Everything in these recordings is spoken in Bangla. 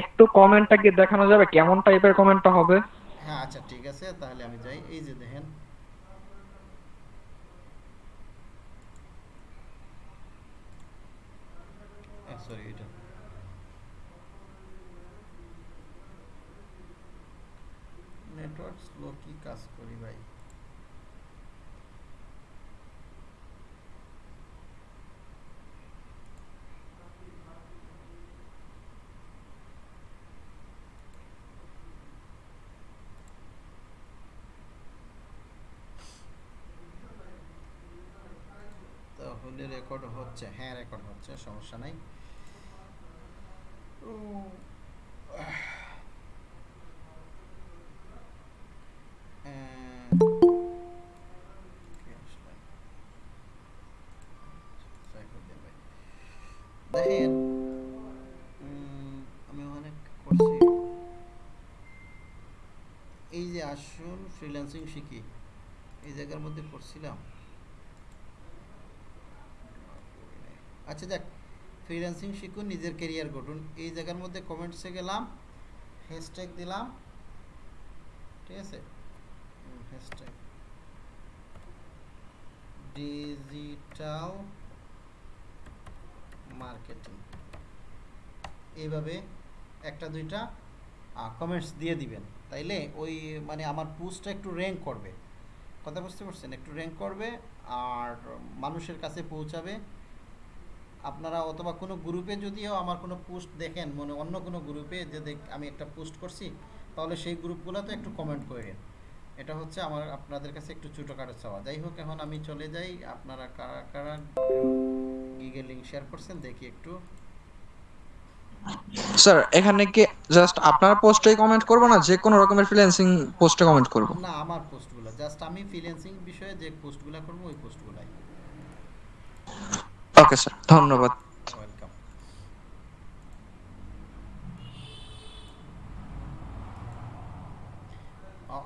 একটু কমেন্টটা কি দেখানো যাবে কেমন টাইপের কমেন্টটা হবে? হ্যাঁ আচ্ছা ঠিক আছে তাহলে আমি যাই। এই যে দেখেন। সরি এটা। নেটওয়ার্ক স্লো কি কাজ করি ভাই তাহলে রেকর্ড হচ্ছে হ্যাঁ রেকর্ড হচ্ছে সমস্যা নাই। দেখেন আমি করছি এই যে আসুন ফ্রিল্যান্সিং শিখি এই জায়গার মধ্যে পড়ছিলাম আচ্ছা দেখ ফ্রিল্যান্সিং শিখুন, নিজের কেরিয়ার গঠন। এই জায়গার মধ্যে কমেন্টসে গেলাম হ্যাশট্যাগ দিলাম, ঠিক আছে? হ্যাশট্যাগ ডিজিটাল মার্কেটিং এইভাবে একটা, দুইটা কমেন্টস দিয়ে দিবেন। তাইলে ওই মানে আমার পোস্টটা একটু র্যাঙ্ক করবে। কথা বুঝতে পারছেন? একটু র্যাঙ্ক করবে, আর মানুষের কাছে পৌঁছাবে। আপনারা অথবা কোনো গ্রুপে যদিও আমার কোনো পোস্ট দেখেন মনে অন্য কোনো গ্রুপে যে দেখ আমি একটা পোস্ট করছি তাহলে সেই গ্রুপগুলোতে একটু কমেন্ট করেন এটা হচ্ছে আমার আপনাদের কাছে একটু ছোটো ছোটোখাটো চাওয়া। যাই হোক এখন আমি চলে যাই। আপনারা কারা কারা গিগের লিঙ্ক শেয়ার করছেন দেখি একটু। স্যার এখানে কি জাস্ট আপনার পোস্টে কমেন্ট করব না যে কোনো রকমের ফ্রিল্যান্সিং পোস্টে কমেন্ট করব? না আমার পোস্টগুলো জাস্ট আমি ফ্রিল্যান্সিং বিষয়ে যে পোস্টগুলো করব ওই পোস্টগুলাই। ওকে স্যার ধন্যবাদ।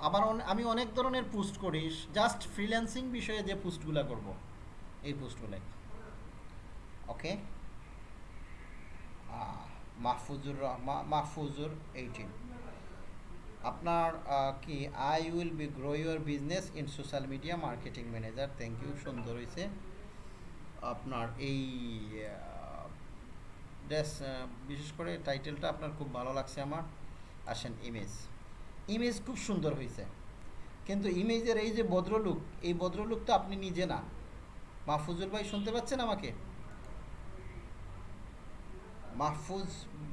আবার আমি অনেক ধরনের পোস্ট করি জাস্ট ফ্রিল্যান্সিং বিষয়ে যে পোস্টগুলো করব, এই পোস্টগুলাই। ওকে মাহফুজুর মাহফুজুর এইটিন আপনার কি I will be grow your business in social media marketing manager thank you সুন্দর হয়েছে আপনার এই ড্রেস বিশেষ করে টাইটেলটা আপনার খুব ভালো লাগছে আমার। আসেন ইমেজ ইমেজ খুব সুন্দর হয়েছে কিন্তু ইমেজের এই যে ভদ্রলুক, এই ভদ্রলুকটা আপনি নিজে না। মাহফুজুল ভাই শুনতে পাচ্ছেন আমাকে? মাহফুজ,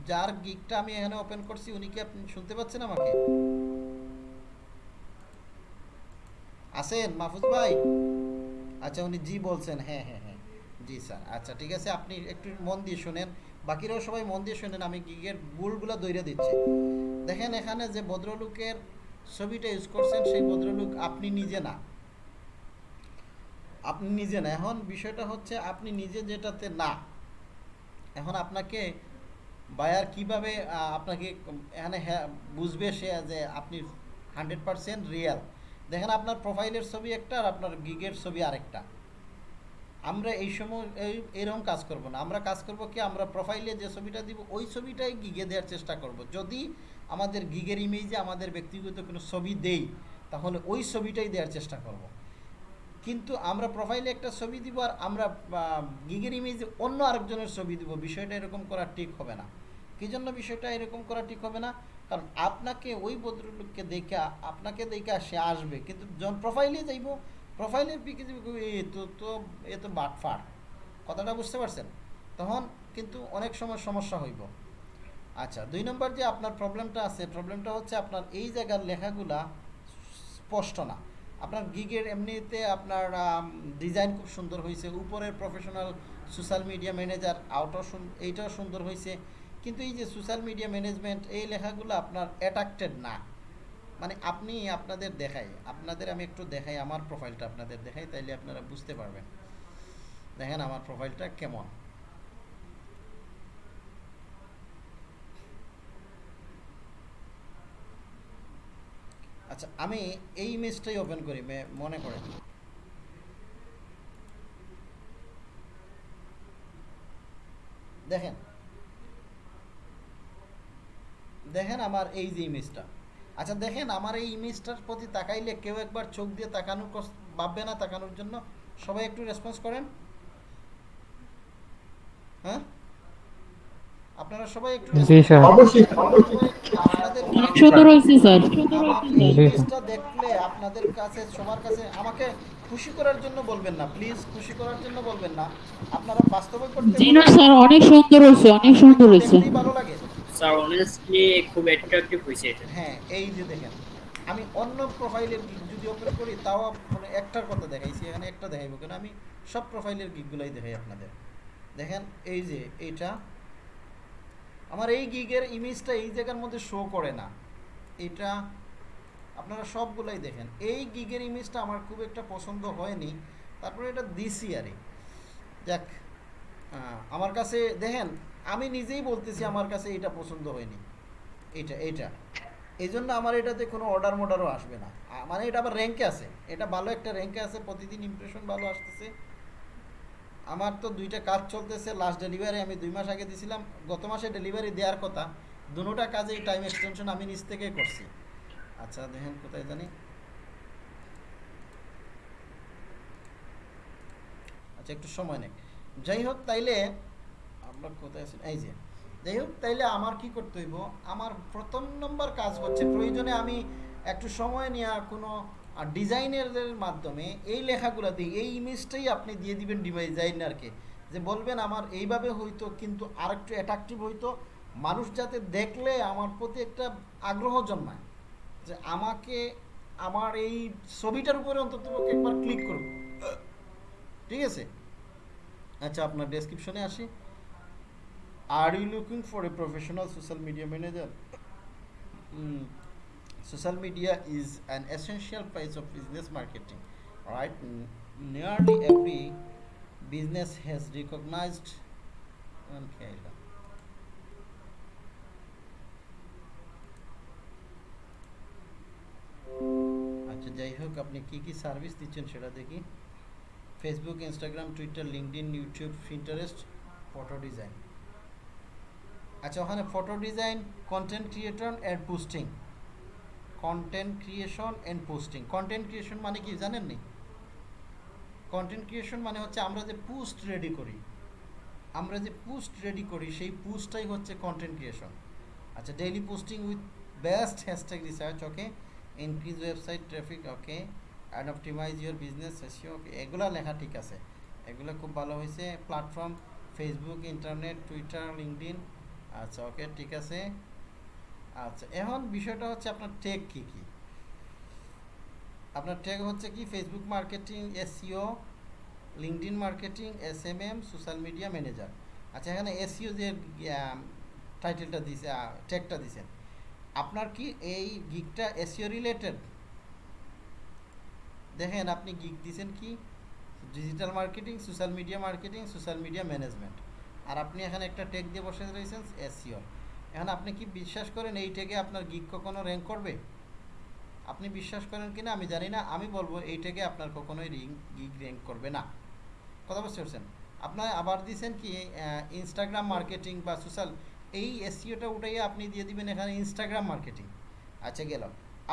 যার গিকটা আমি এখানে ওপেন করছি, উনি কি আপনি শুনতে পাচ্ছেন আমাকে? আছেন মাহফুজ ভাই। আচ্ছা উনি জি বলছেন হ্যাঁ হ্যাঁ। জি স্যার আচ্ছা ঠিক আছে, আপনি একটু মন দিয়ে শুনেন। বাকিরাও সবাই মন দিয়ে শুনেন, আমি গিগের বুলগুলো দৈরে দিচ্ছি। দেখেন এখানে যে ভদ্রলোকের ছবিটা ইউজ করছেন, সেই ভদ্রলোক আপনি নিজে না। আপনি নিজে না। এখন বিষয়টা হচ্ছে, আপনি নিজে যেটাতে না, এখন আপনাকে বায়ার কীভাবে আপনাকে এখানে বুঝবে সে যে আপনি হান্ড্রেড পারসেন্ট রিয়েল দেখেন আপনার প্রোফাইলের ছবি একটা আর আপনার গিগের ছবি আরেকটা। আমরা এই সময় এরকম কাজ করব না। আমরা কাজ করব কি? আমরা প্রোফাইলে যে ছবিটা দিব, ওই ছবিটাই গিগে দেওয়ার চেষ্টা করব। যদি আমাদের গিগের ইমেজে আমাদের ব্যক্তিগত কোনো ছবি দেই, তাহলে ওই ছবিটাই দেওয়ার চেষ্টা করব। কিন্তু আমরা প্রোফাইলে একটা ছবি দিব আর আমরা গিগের ইমেজে অন্য আরেকজনের ছবি দিব, বিষয়টা এরকম করা ঠিক হবে না। কী জন্য বিষয়টা এরকম করা ঠিক হবে না? কারণ আপনাকে ওই ভদ্রলোককে দেখা, আপনাকে দেখা সে আসবে। কিন্তু যখন প্রোফাইলে যাইব প্রোফাইলের পিকে তো তো, এ তো বাটফার কথাটা বুঝতে পারছেন? তখন কিন্তু অনেক সময় সমস্যা হইব। আচ্ছা দুই নম্বর যে আপনার প্রবলেমটা আছে, প্রবলেমটা হচ্ছে আপনার এই জায়গার লেখাগুলা স্পষ্ট না। আপনার গিগের এমনিতে আপনার ডিজাইন খুব সুন্দর হয়েছে উপরের professional social media manager outer এইটাও সুন্দর হয়েছে কিন্তু এই যে সোশ্যাল মিডিয়া ম্যানেজমেন্ট, এই লেখাগুলো আপনার অ্যাট্রাক্টেড না। মানে আপনি আপনাদের দেখাই, আপনাদের আমি একটু দেখাই, আমার প্রোফাইলটা আপনাদের দেখাই, তাইলে আপনারা বুঝতে পারবেন। দেখেন আমার প্রোফাইলটা কেমন। আচ্ছা আমি এই ইমেজটাই ওপেন করি মনে করেন। দেখেন। দেখেন আমার এই যে ইমেজটা আচ্ছা দেখেন আমার এই ইমেজটার প্রতি তাকাইলে কেউ একবার চোখ দিয়ে তাকানোর ভাববে না তাকানোর জন্য। সবাই একটু রেসপন্স করেন। হ্যাঁ? আপনারা সবাই একটু জি স্যার। অবশ্যই আপনাদের অনেক সুন্দর হয়েছে স্যার। আমার এই জি। ইমেজটা দেখলে আপনাদের কাছে সবার কাছে আমাকে খুশি করার জন্য বলবেন না প্লিজ খুশি করার জন্য বলবেন না। আপনারা বাস্তবে করতে জি না স্যার অনেক সুন্দর হয়েছে অনেক সুন্দর হয়েছে। ভালো লাগে। স্যার অনেস্টলি খুব অ্যাট্রাকটিভ হয়েছে হ্যাঁ এই যে দেখেন আমি অন্য প্রোফাইলের গিক যদি ওপেন করি তাও মানে একটার কথা দেখাইছি এখানে একটা কেন? আমি সব প্রোফাইলের দেখাই আপনাদের। দেখেন এই যে এইটা আমার এই গিগের ইমেজটা এই জায়গার মধ্যে শো করে না। এটা আপনারা সবগুলাই দেখেন। এই গিগের ইমেজটা আমার খুব একটা পছন্দ হয়নি। তারপরে এটা দিছি আরে আহ, আমার কাছে দেখেন আমি নিজেই বলতেছি আমার কাছে এটা পছন্দ হয়নি। এটা এটা এই জন্য আমার এটাতে কোনো অর্ডার মর্ডারও আসবে না। মানে এটা আবার র্যাঙ্কে আছে। এটা ভালো একটা র্যাঙ্কে আছে, প্রতিদিন ইমপ্রেশন ভালো আসতেছে। আমার তো দুইটা কাজ চলতেছে লাস্ট ডেলিভারি আমি দুই মাস আগে দিছিলাম। গত মাসে ডেলিভারি দেওয়ার কথা। দুটোটা কাজেই টাইম এক্সটেনশন আমি নিজ থেকেই করছি। আচ্ছা দেখেন কোথায় জানি। আচ্ছা একটু সময় নেই। যাই হোক, তাইলে আমরা কোথায় আছি এই যে যাই হোক তাইলে আমার কি করতে হইব? আমার প্রথম নম্বর কাজ হচ্ছে প্রয়োজনে আমি একটু সময় নেওয়া কোনো ডিজাইনারদের মাধ্যমে এই লেখাগুলো দিই এই ইমেজটাই আপনি দিয়ে দিবেন ডিজাইনারকে। যে বলবেন, আমার এইভাবে হইতো, কিন্তু আরেকটু অ্যাট্রাকটিভ হইতো। মানুষ যাতে দেখলে আমার প্রতি একটা আগ্রহ জন্মায়। যে আমাকে, আমার এই ছবিটার উপরে অন্তত একবার ক্লিক করুন। ঠিক আছে? আচ্ছা আপনার ডেসক্রিপশনে আসি। Are you looking for a professional social media manager social media is an essential price of business marketing right nearly every business has recognised আচ্ছা যাই হোক, আপনি কী কী সার্ভিস দিচ্ছেন সেটা দেখি। Facebook Instagram Twitter LinkedIn YouTube Pinterest photo design আচ্ছা ওখানে photo design content creator and posting content creation and posting content creation মানে কি, জানেন নি? কন্টেন্ট ক্রিয়েশন মানে হচ্ছে আমরা যে পোস্ট রেডি করি। আমরা যে পোস্ট রেডি করি, সেই পোস্টটাই হচ্ছে কন্টেন্ট ক্রিয়েশন আচ্ছা daily posting with best hashtag research okay increase website traffic okay and optimise your business SEO okay এগুলা লেখা ঠিক আছে। এগুলো খুব ভালো হয়েছে। Platform Facebook internet Twitter LinkedIn আচ্ছা ওকে ঠিক আছে। আচ্ছা এখন বিষয়টা হচ্ছে আপনার টেক কী কী? আপনার টেক হচ্ছে কি? Facebook marketing SEO LinkedIn marketing S M M social media manager আচ্ছা এখানে এসিও যে টাইটেলটা দিছে টেকটা দিছেন, আপনার কি এই গিকটা এসিও রিলেটেড দেখেন, আপনি গিক দিছেন কি? Digital marketing social media marketing social media management আর আপনি এখানে একটা টেক দিয়ে বসে রয়েছেন এসিও এখন আপনি কি বিশ্বাস করেন এই টেকে আপনার গিক কখনো র্যাঙ্ক করবে? আপনি বিশ্বাস করেন কিনা আমি জানি না, আমি বলব এই টেকে আপনার কখনোই রিং গিগ র্যাঙ্ক করবে না। কথা বুঝতে পারছেন? আপনার আবার দিয়েছেন কি ইনস্টাগ্রাম মার্কেটিং বা সোশ্যাল এই এসিওটা উঠাইয়ে আপনি দিয়ে দিবেন এখানে ইনস্টাগ্রাম মার্কেটিং আচ্ছা গেল।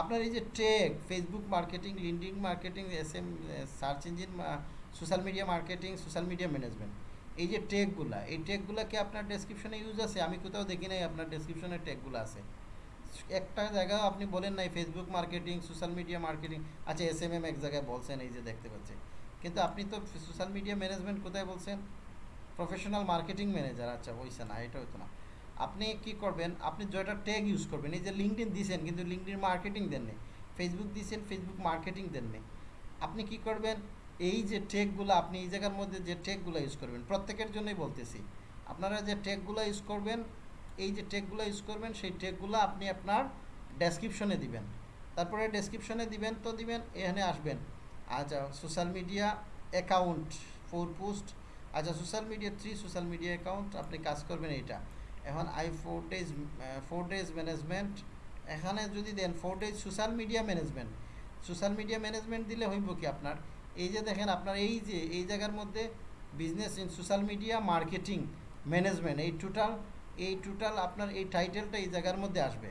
আপনার এই যে tag Facebook marketing LinkedIn marketing S M search engine social media marketing social media management এই যে টেকগুলা এই টেকগুলা কি আপনার ডেসক্রিপশনে ইউজ আছে? আমি কোথাও দেখি নাই আপনার ডেসক্রিপশনে টেকগুলো আছে। একটা জায়গায় আপনি বলেন নাই Facebook marketing social media marketing আচ্ছা এস এম এম এক জায়গায় বলছেন, এই যে দেখতে পাচ্ছি। কিন্তু আপনি তো সোশ্যাল মিডিয়া ম্যানেজমেন্ট কোথায় বলছেন? প্রফেশনাল মার্কেটিং ম্যানেজার আচ্ছা হইছে না এটা হতো না। আপনি কি করবেন? আপনি যেটা ট্যাগ ইউজ করবেন, এই যে লিঙ্কডিন দিয়েছেন কিন্তু লিঙ্কডিন মার্কেটিং দেননি। ফেসবুক দিয়েছেন ফেসবুক মার্কেটিং দেননি। আপনি কি করবেন? এই যে টেকগুলো আপনি এই জায়গার মধ্যে যে টেকগুলো ইউজ করবেন, প্রত্যেকের জন্যই বলতেছি। আপনারা যে টেকগুলো ইউজ করবেন, এই যে টেকগুলো ইউজ করবেন, সেই টেকগুলো আপনি আপনার ডেসক্রিপশনে দিবেন। তারপরে ডেসক্রিপশনে দিবেন তো দিবেন, এখানে আসবেন। আচ্ছা social media account four post আচ্ছা social media three social media account আপনি কাজ করবেন এইটা। এখন I four days four days management এখানে যদি দেন four days social media management social media management দিলে হইব কি আপনার? এই যে দেখেন আপনার এই যে, এই জায়গার মধ্যে business in social media marketing management এই টোটাল এই টোটাল আপনার এই টাইটেলটা এই জায়গার মধ্যে আসবে।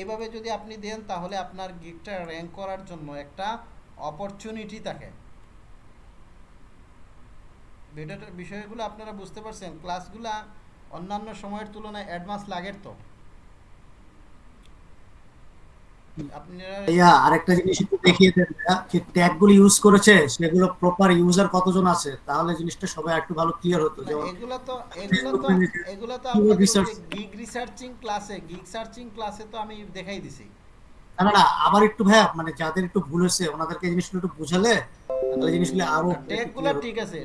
এইভাবে যদি আপনি দেন, তাহলে আপনার গিগটা র্যাঙ্ক করার জন্য একটা অপরচুনিটি থাকে। বিষয়গুলো আপনারা বুঝতে পারছেন। ক্লাসগুলা অন্যান্য সময়ের তুলনায় অ্যাডভান্স লাগের তো। আপনারা আরেকটা জিনিস একটু দেখিয়ে দেন যে ট্যাগ ইউজ করেছে সেগুলো প্রপার ইউজার কতজন আছে? তাহলে জিনিসটা সবাই একটু ভালো ক্লিয়ার হতো। যেমন এগুলা তো এগুলা তো Facebook তো Keyword আপনাদের research- গিগ রিসার্চিং ক্লাসে গিগ সার্চিং ক্লাসে তো আমি দেখাই দিছি। না না, না আবার একটু ভাইয়া মানে যাদের একটু ভুল হয়েছে ওনাদেরকে জিনিসগুলো একটু বুঝালে তাহলে জিনিসগুলো আরও ঠিক আছে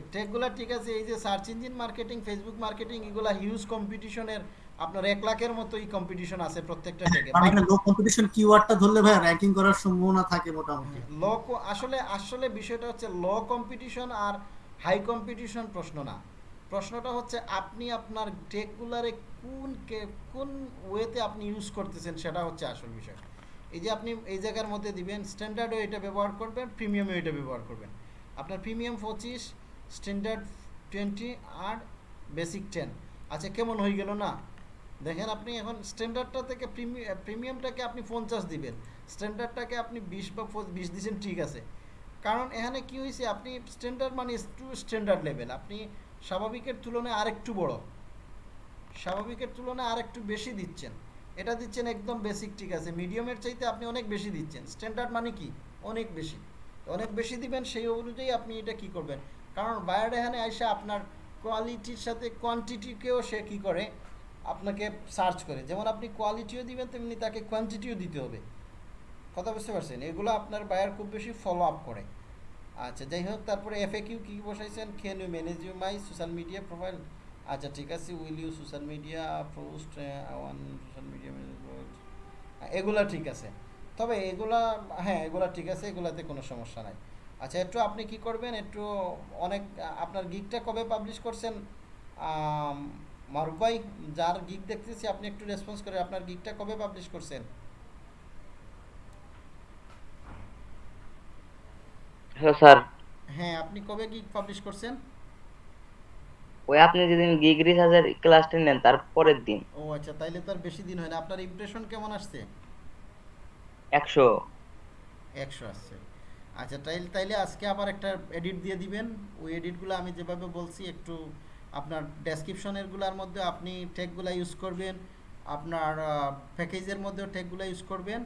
ঠিক আছে এই যে search engine marketing Facebook marketing এগুলা হিউজ কম্পিটিশনের আপনার এক লাখের মতোই কম্পিটিশন আছে প্রত্যেকটা টেকে মানে লো কম্পিটিশন কিওয়ার্ডটা ধরলে ভাই র্যাঙ্কিং করার সম্ভাবনা থাকে মোটামুটি। লো আসলে আসলে বিষয়টা হচ্ছে লো কম্পিটিশন আর হাই কম্পিটিশন প্রশ্ন না। প্রশ্নটা হচ্ছে আপনি আপনার টেকগুলারে কোন কে- কোন ওয়েতে আপনি ইউজ করতেছেন সেটা হচ্ছে আসল বিষয়। এই যে আপনি এই জায়গার মধ্যে দিবেন স্ট্যান্ডার্ডও এটা ব্যবহার করবেন প্রিমিয়ামও এটা ব্যবহার করবেন। আপনার প্রিমিয়াম পঁচিশ স্ট্যান্ডার্ড টোয়েন্টি আর বেসিক টেন আচ্ছা কেমন হয়ে গেল না? দেখেন আপনি এখন স্ট্যান্ডার্ডটা থেকে প্রিমিয়ামটাকে আপনি পঞ্চাশ দিবেন। স্ট্যান্ডার্ডটাকে আপনি বিশ বা বিশ দিচ্ছেন ঠিক আছে। কারণ এখানে কি হয়েছে আপনি স্ট্যান্ডার্ড মানে টু স্ট্যান্ডার্ড লেভেল আপনি স্বাভাবিকের তুলনায় আরেকটু বড়। স্বাভাবিকের তুলনায় আরেকটু বেশি দিচ্ছেন। এটা দিচ্ছেন একদম বেসিক ঠিক আছে। মিডিয়ামের চাইতে আপনি অনেক বেশি দিচ্ছেন। স্ট্যান্ডার্ড মানে কি? অনেক বেশি। অনেক বেশি দিবেন, সেই অনুযায়ী আপনি এটা কি করবেন? কারণ বায়ার এখানে এসে আপনার কোয়ালিটির সাথে কোয়ান্টিটিকেও সে কি করে? আপনাকে সার্চ করে। যেমন আপনি কোয়ালিটিও দিবেন, তেমনি তাকে কোয়ান্টিটিও দিতে হবে। কথা বুঝতে পারছেন? এগুলো আপনার বায়ার খুব বেশি ফলো আপ করে। আচ্ছা যাই হোক, তারপরে এফ কিউ কী বসাইছেন? Can you manage you my social media profile আচ্ছা ঠিক আছে will you social media post one social media এগুলা ঠিক আছে। তবে এগুলা হ্যাঁ এগুলা ঠিক আছে, এগুলাতে কোনো সমস্যা নাই। আচ্ছা একটু আপনি কি করবেন? একটু অনেক আপনার গিকটা কবে পাবলিশ করছেন? মারুফ ভাই যার গিক দেখতেছি আপনি একটু রেসপন্স করে আপনার গিকটা কবে পাবলিশ করছেন? হ্যালো স্যার হ্যাঁ আপনি কবে গিক পাবলিশ করছেন? ওই আপনি যেদিন গিগ রিসার্চের ক্লাসটা নেন তার পরের দিন। ও আচ্ছা তাইলে তো আর বেশি দিন হয় না। আপনার ইমপ্রেশন কেমন আসছে? একশো। একশো আসছে। আচ্ছা তাইলে তাইলে আজকে আবার একটা এডিট দিয়ে দিবেন। ওই এডিটগুলো আমি যেভাবে বলছি একটু আপনার ডেসক্রিপশনেরগুলোর মধ্যে আপনি টেকগুলো ইউজ করবেন আপনার প্যাকেজের মধ্যেও টেকগুলো ইউজ করবেন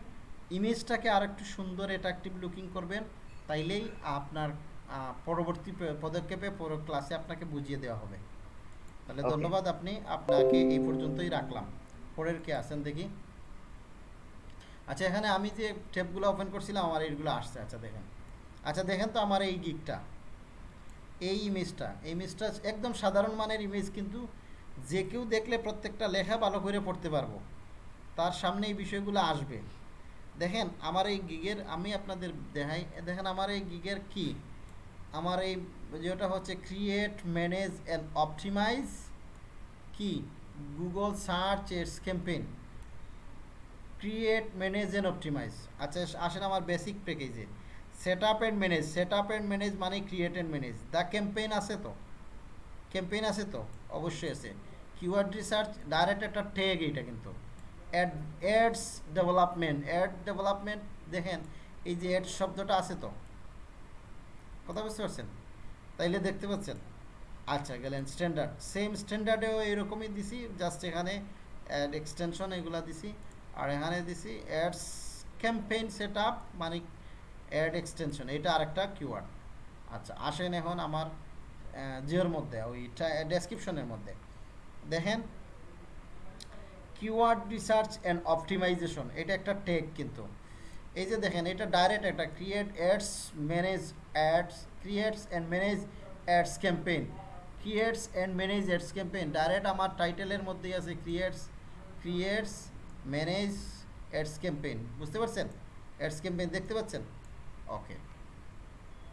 ইমেজটাকে আর একটু সুন্দর অ্যাট্রাকটিভ লুকিং করবেন তাইলেই আপনার পরবর্তী পদক্ষেপে পর ক্লাসে আপনাকে বুঝিয়ে দেওয়া হবে। তাহলে ধন্যবাদ আপনি আপনাকে এই পর্যন্তই রাখলাম। পরের কে আছেন দেখি? আচ্ছা এখানে আমি যে ট্যাবগুলো ওপেন করছিলাম আমার এইগুলো আসছে। আচ্ছা দেখেন। আচ্ছা দেখেন তো আমার এই গিকটা এই ইমেজটা এই ইমেজটা একদম সাধারণ মানের ইমেজ কিন্তু যে কেউ দেখলে প্রত্যেকটা লেখা ভালো করে পড়তে পারব। তার সামনে এই বিষয়গুলো আসবে। দেখেন, আমার এই গিগের আমি আপনাদের দেখাই, দেখেন আমার এই গিগের কি? আমার এই যেটা হচ্ছে ক্রিয়েট ম্যানেজ অ্যান্ড অপটিমাইজ কি? Google search ads campaign create manage and optimise আচ্ছা আসেন আমার বেসিক প্যাকেজে set up and manage set up and manage মানে create and manage the campaign আছে তো? ক্যাম্পেইন আছে তো? অবশ্যই আছে। কিওয়ার্ড রিসার্চ ডাইরেক্ট একটা ট্যাগ এইটা কিন্তু। Ad ads development ad development দেখেন, এই যে অ্যাড শব্দটা আছে তো? কথা বুঝতে পারছেন? তাইলে দেখতে পাচ্ছেন? আচ্ছা গেলেন স্ট্যান্ডার্ড সেম স্ট্যান্ডার্ডেও এরকমই দিছি জাস্ট এখানে অ্যাড এক্সটেনশন এগুলা দিছি। আর এখানে দিছি অ্যাডস ক্যাম্পেইন সেট আপ মানে অ্যাড এক্সটেনশন এটা আরেকটা কিওয়ার্ড আচ্ছা আসেন এখন আমার জিওর মধ্যে, ওই ডেসক্রিপশনের মধ্যে। দেখেন কিওয়ার্ড রিসার্চ অ্যান্ড অপটিমাইজেশন এটা একটা টেক কিন্তু। এই যে দেখেন, এটা ডাইরেক্ট একটা create ads manage ads creates and manage ads campaign creates and manage ads campaign direct আমার টাইটেলের মধ্যেই আছে creates creates manage ads campaign বুঝতে পারছেন? অ্যাডস ক্যাম্পেইন দেখতে পাচ্ছেন? ওকে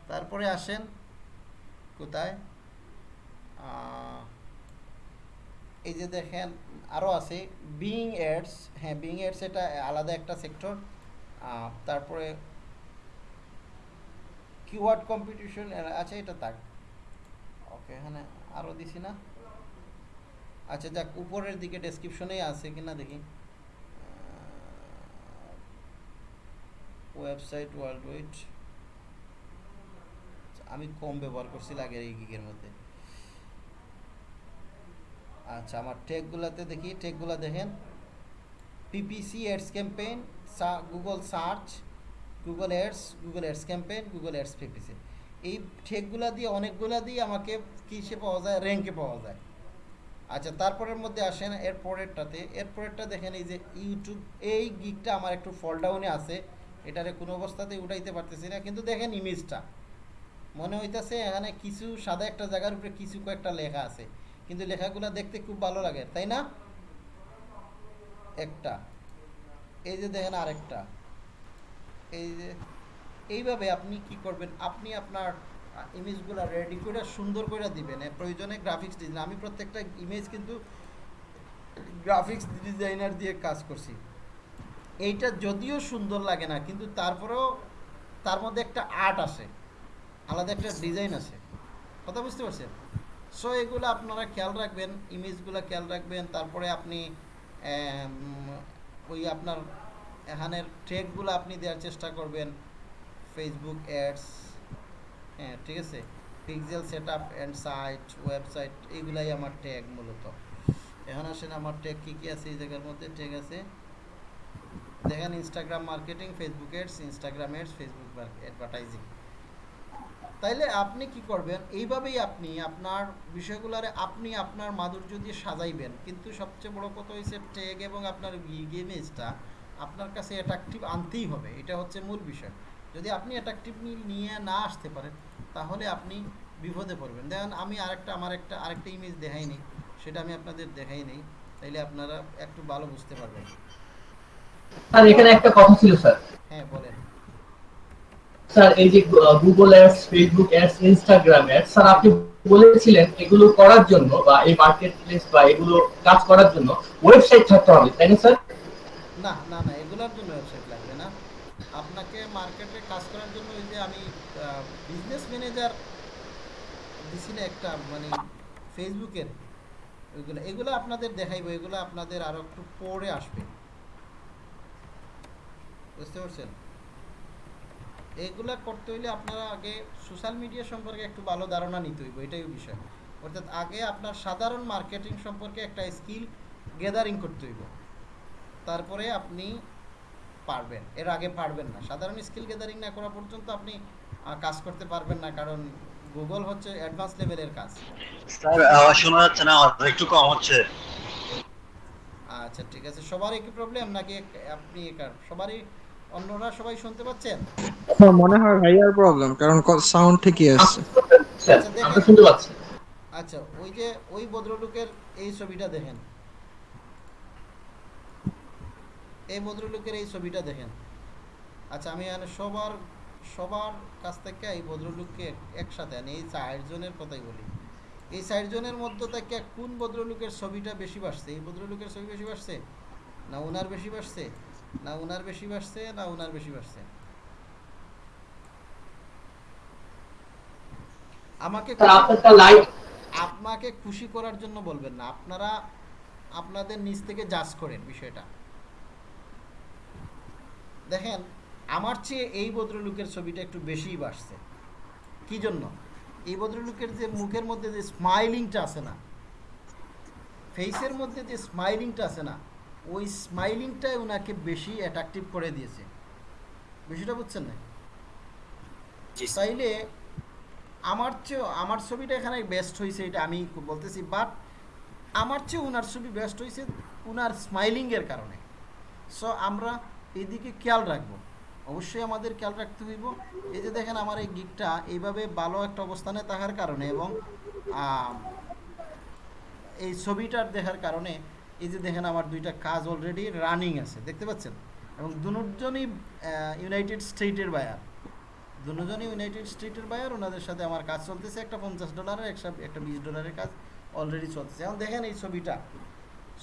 তারপরে আসেন কোথায়? এই যে দেখেন আরও আছে বিং এডস হ্যাঁ বিং এডস এটা আলাদা একটা সেক্টর তারপরে কিওয়ার্ড কম্পিটিশন আছে, এটা তাক ওকে এখানে আরও দিছি না। আচ্ছা যাক, উপরের দিকে ডেসক্রিপশনেই আছে কিনা দেখি। ওয়েবসাইট ওয়ার্ল্ড ওয়াইড আমি কম ব্যবহার করছি আগের এই গিগের মধ্যে। আচ্ছা আমার টেকগুলাতে দেখি টেকগুলা দেখেন। PPC ads campaign Google search Google ads Google ads campaign Google ads PPC এই ঠেকগুলা দিয়ে, অনেকগুলা দিয়ে আমাকে কিসে পাওয়া যায়? র্যাঙ্কে পাওয়া যায়। আচ্ছা তারপরের মধ্যে আসেন, এর পরেরটাতে। এর পরেরটা দেখেন, এই যে ইউটিউব এই গিকটা আমার একটু ফল ডাউনে আছে। এটারে কোনো অবস্থাতেই উঠাইতে পারতেছি না। কিন্তু দেখেন ইমেজটা মনে হইতাছে এখানে কিছু সাদা একটা জায়গার উপরে কিছু কয়েকটা লেখা আছে। কিন্তু লেখাগুলো দেখতে খুব ভালো লাগে, তাই না? একটা। এই যে দেখেন আরেকটা। এই যে এইভাবে আপনি কি করবেন? আপনি আপনার ইমেজগুলো রেডি করে, সুন্দর করে দিবেন। প্রয়োজনে গ্রাফিক্স ডিজাইন আমি প্রত্যেকটা ইমেজ কিন্তু গ্রাফিক্স ডিজাইনার দিয়ে কাজ করছি। এইটা যদিও সুন্দর লাগে না, কিন্তু তারপরেও তার মধ্যে একটা আর্ট আসে আলাদা একটা ডিজাইন আছে। কথা বুঝতে পারছেন? সো এগুলো আপনারা খেয়াল রাখবেন ইমেজগুলো খেয়াল রাখবেন, তারপরে আপনি ওই আপনার এখানের ট্রেকগুলো আপনি দেওয়ার চেষ্টা করবেন। ফেসবুক অ্যাডস হ্যাঁ ঠিক আছে? Pixel set up and site website এইগুলাই আমার ট্যাগ মূলত। এখন আসেন, আমার ট্যাগ কী কী আছে এই জায়গার মধ্যে? ট্যাগ আছে দেখেন Instagram marketing Facebook ads Instagram ads Facebook advertising তাইলে আপনি কি করবেন? এইভাবেই আপনি আপনার বিষয়গুলোরে আপনি আপনার মাধুর্য দিয়ে সাজাইবেন। কিন্তু সবচেয়ে বড় কথা হয়েছে ট্যাগ এবং আপনার ইমেজটা আপনার কাছে অ্যাট্রাকটিভ আনতেই হবে। এটা হচ্ছে মূল বিষয়। যদি আপনি অ্যাট্রাকটিভ নিয়ে না আসতে পারেন, তাহলে আপনি বিপদে পড়বেন। দেখেন আমি আরেকটা, আমার একটা, আরেকটা ইমেজ দেখাই নেই সেটা আমি আপনাদের দেখাই নেই। তাইলে আপনারা একটু ভালো বুঝতে পারবেন। স্যার এখানে একটা কথা ছিল স্যার। হ্যাঁ বলেন। স্যার এই যে Google ads Facebook ads Instagram ads sir আপনি বলেছিলেন এগুলো করার জন্য বা এই মার্কেট প্লেস বা এগুলো কাজ করার জন্য ওয়েবসাইট থাকতে হবে তাই না স্যার? না না না এগুলোর জন্য ওয়েবসাইট লাগবে না। আপনাকে মার্কেটে কাজ করার জন্য ওই যে আমি বিজনেস ম্যানেজার দিছি না একটা মানে ফেসবুকের ওইগুলো এগুলো আপনাদের দেখাইবো এগুলো আপনাদের আরও একটু পরে আসবে। বুঝতে পারছেন? এগুলা করতে হইলে আপনারা আগে সোশ্যাল মিডিয়া সম্পর্কে একটু ভালো ধারণা নিতে হইব এটাই বিষয়। অর্থাৎ আগে আপনার সাধারণ মার্কেটিং সম্পর্কে একটা স্কিল গ্যাদারিং করতে হইব। তারপরে আপনি পারবেন এর আগে পারবেন না। সাধারণ স্কিল গ্যাদারিং না করা পর্যন্ত আপনি কাজ করতে পারবেন না কারণ গুগল হচ্ছে অ্যাডভান্স লেভেলের কাজ। স্যার আওয়াজ শোনা যাচ্ছে না একটু কম হচ্ছে। আচ্ছা ঠিক আছে। সবারই কি প্রবলেম নাকি আপনি সবারই অন্যরা সবাই শুনতে পাচ্ছেন? হ্যাঁ, মনে হয় ভাইয়ার প্রবলেম কারণ সাউন্ড ঠিকই আসছে। আচ্ছা, আমরা শুনতে পাচ্ছি। আচ্ছা ওই যে ওই ভদ্রলোকের এই ছবিটা দেখেন। এই ভদ্রলোকের এই ছবিটা দেখেন। আচ্ছা আমি এখানে সবার সবার কাছ থেকে এই ভদ্রলোককে একসাথে আনি এই চারজনের কথাই বলি। এই চারজনের মধ্যে থেকে কোন ভদ্রলোকের ছবিটা বেশি বাসছে এই ভদ্রলোকের ছবি বেশি বাসছে না ওনার বেশি বাসছে না ওনার বেশি বাসছে না ওনার বেশি বাসছে আমাকে আপনাকে খুশি করার জন্য বলবেন না। আপনারা আপনাদের নিজ থেকে জাজ করেন বিষয়টা। দেখেন আমার চেয়ে এই ভদ্রলোকের ছবিটা একটু বেশিই বাসছে কি জন্য? এই ভদ্রলোকের যে মুখের মধ্যে যে স্মাইলিংটা আছে না ফেসের মধ্যে যে স্মাইলিংটা আছে না ওই স্মাইলিংটাই ওনাকে বেশি অ্যাট্রাকটিভ করে দিয়েছে। বিষয়টা বুঝছেন না? জি। স্যার। আমার চেয়েও আমার ছবিটা এখানে বেস্ট হয়েছে এটা আমি বলতেছি বাট আমার চেয়ে ওনার ছবি বেস্ট হয়েছে ওনার স্মাইলিংয়ের কারণে। সো আমরা এদিকে খেয়াল রাখব। অবশ্যই আমাদের খেয়াল রাখতে হইব। এই যে দেখেন আমার এই গিকটা এইভাবে ভালো একটা অবস্থানে থাকার কারণে এবং এই ছবিটার দেখার কারণে এই যে দেখেন আমার দুইটা কাজ অলরেডি রানিং আছে, দেখতে পাচ্ছেন? এবং দুজনই ইউনাইটেড স্টেটের বায়ার দুজনই ইউনাইটেড স্টেটের বায়ার ওনাদের সাথে আমার কাজ চলতেছে, একটা পঞ্চাশ ডলারের একটা একটা বিশ ডলারের কাজ অলরেডি চলতেছে। এখন দেখেন এই ছবিটা।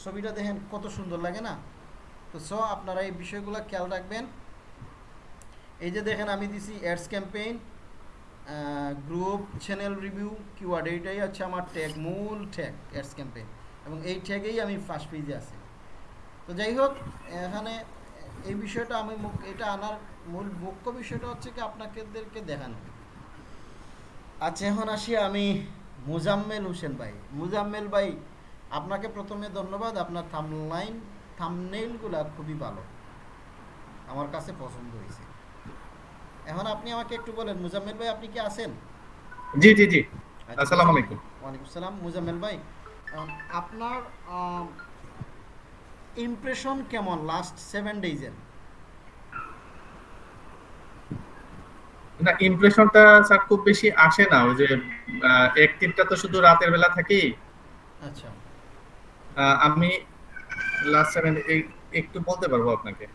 ছবিটা দেখেন কত সুন্দর লাগে না? তো স আপনারা এই বিষয়গুলো খেয়াল রাখবেন। এই যে দেখেন আমি দিছি ads campaign group channel review keyword এইটাই হচ্ছে আমার ট্যাগ মূল ট্যাগ অ্যাডস ক্যাম্পেইন এবং এই ট্যাগেই আমি ফার্স্ট পেজে আছি। তো যাই হোক এখানে এই বিষয়টা আমি এটা আনার মূল মুখ্য বিষয়টা হচ্ছে কি আপনাদেরকে দেখানো। আচ্ছা এখন আসি আমি মুজাম্মেল হোসেন ভাই। মুজাম্মেল ভাই আপনাকে প্রথমে ধন্যবাদ। আপনার থামলাইন থামনেইলগুলা খুবই ভালো। আমার কাছে পছন্দ হয়েছে। এখন আপনি আমাকে একটু বলেন মুজাম্মেল ভাই আপনি কি আছেন? জি জি জি। আচ্ছা, আসসালামু আলাইকুম। ওয়ালাইকুম সালাম মুজাম্মেল ভাই আপনার ইমপ্রেশন কেমন লাস্ট সেভেন ডেজের না ইমপ্রেশনটা স্যার খুব বেশি আসে না ওই যে অ্যাক্টিভটা তো শুধু রাতের বেলা থাকি আচ্ছা। আহ, আমি লাস্ট সেভেন একটু বলতে পারব আপনাকে?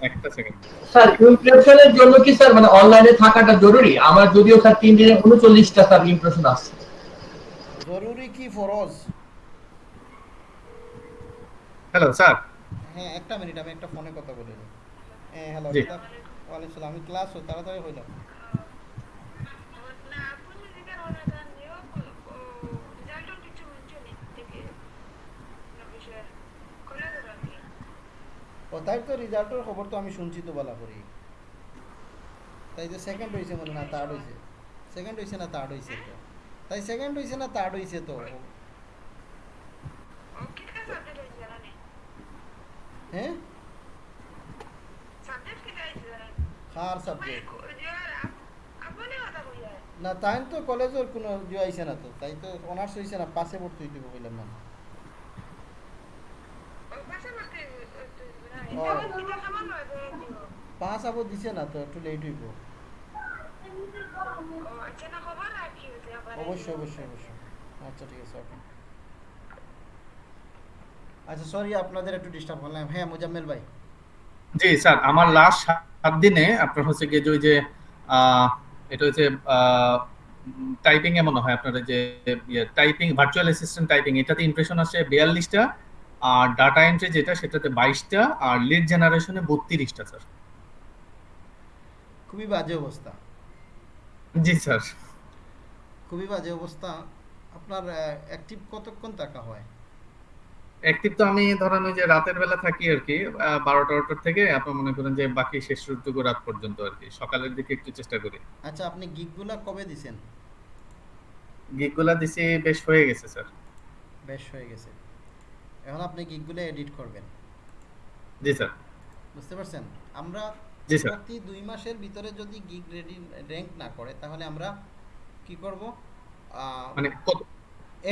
একটা সেকেন্ড স্যার ইমপ্রেশনের জন্য কি স্যার মানে অনলাইনে থাকাটা জরুরি? আমার যদিও স্যার তিন দিনে উনচল্লিশটা স্যার ইমপ্রেশন আসছে। জরুরি কি ফরজ? Hello sir. হ্যাঁ একটা মিনিট আমি একটা ফোনে কথা বলে নিই। হ্যাঁ হ্যালো। ওয়ালাইকুম সালাম আমি ক্লাস হই তাড়াতাড়ি হইলাম তাই তো রেজাল্টের খবর তো আমি শুনছি তো বলা করি। তাই তো সেকেন্ড হয়েছে মনে না থার্ড হয়েছে। সেকেন্ড হয়েছে না থার্ড হয়েছে তো তাই সেকেন্ড হয়েছে না থার্ড হয়েছে তো? হ্যাঁ কার সাবজেক্ট না তাই তো কলেজের কোনো ইয়ে আইছে না তো তাই তো অনার্স হয়েছে না পাশে ভর্তি হইতে বললাম না। পাঁচ আবো দিছে না তো একটু লেট হইব। অবশ্যই অবশ্যই অবশ্যই। আচ্ছা ঠিক আছে ওকে আচ্ছা সরি আপনাদের একটু ডিস্টার্ব করলাম। হ্যাঁ মুজাম্মেল ভাই। জি স্যার আমার লাস্ট সাত দিনে আপনার হচ্ছে গিয়ে যে ওই যে এটা হচ্ছে টাইপিং এ মনে হয় আপনার যে টাইপিং ভার্চুয়াল অ্যাসিস্ট্যান্ট টাইপিং এটাতে ইমপ্রেশন আসে বিয়াল্লিশটা আর ডাটা এন্ট্রি যেটা সেটাতে বাইশটা আর লিড জেনারেশনে বত্রিশটা স্যার। খুবই বাজে অবস্থা। জি স্যার। খুবই বাজে অবস্থা। আপনার অ্যাক্টিভ কতক্ষণ টাকা হয়? অ্যাক্টিভ তো আমি ধরেন ওই যে রাতের বেলা থাকি আর কি বারোটা বারোটার থেকে আপনি মনে করেন যে বাকি শেষ টুকু রাত পর্যন্ত আর কি। সকালের দিকে একটু চেষ্টা করি। আচ্ছা আপনি গিগগুলা কবে দিছেন? গিকগুলা দিছি বেশ হয়ে গেছে স্যার। বেশ হয়ে গেছে। এখন আপনি গিগগুলো এডিট করবেন। জি স্যার। বুঝতে পারছেন? আমরা জি স্যার। প্রতি দুই মাসের ভিতরে যদি গিগ রেডি র্যাঙ্ক না করে তাহলে আমরা কি করব? মানে কত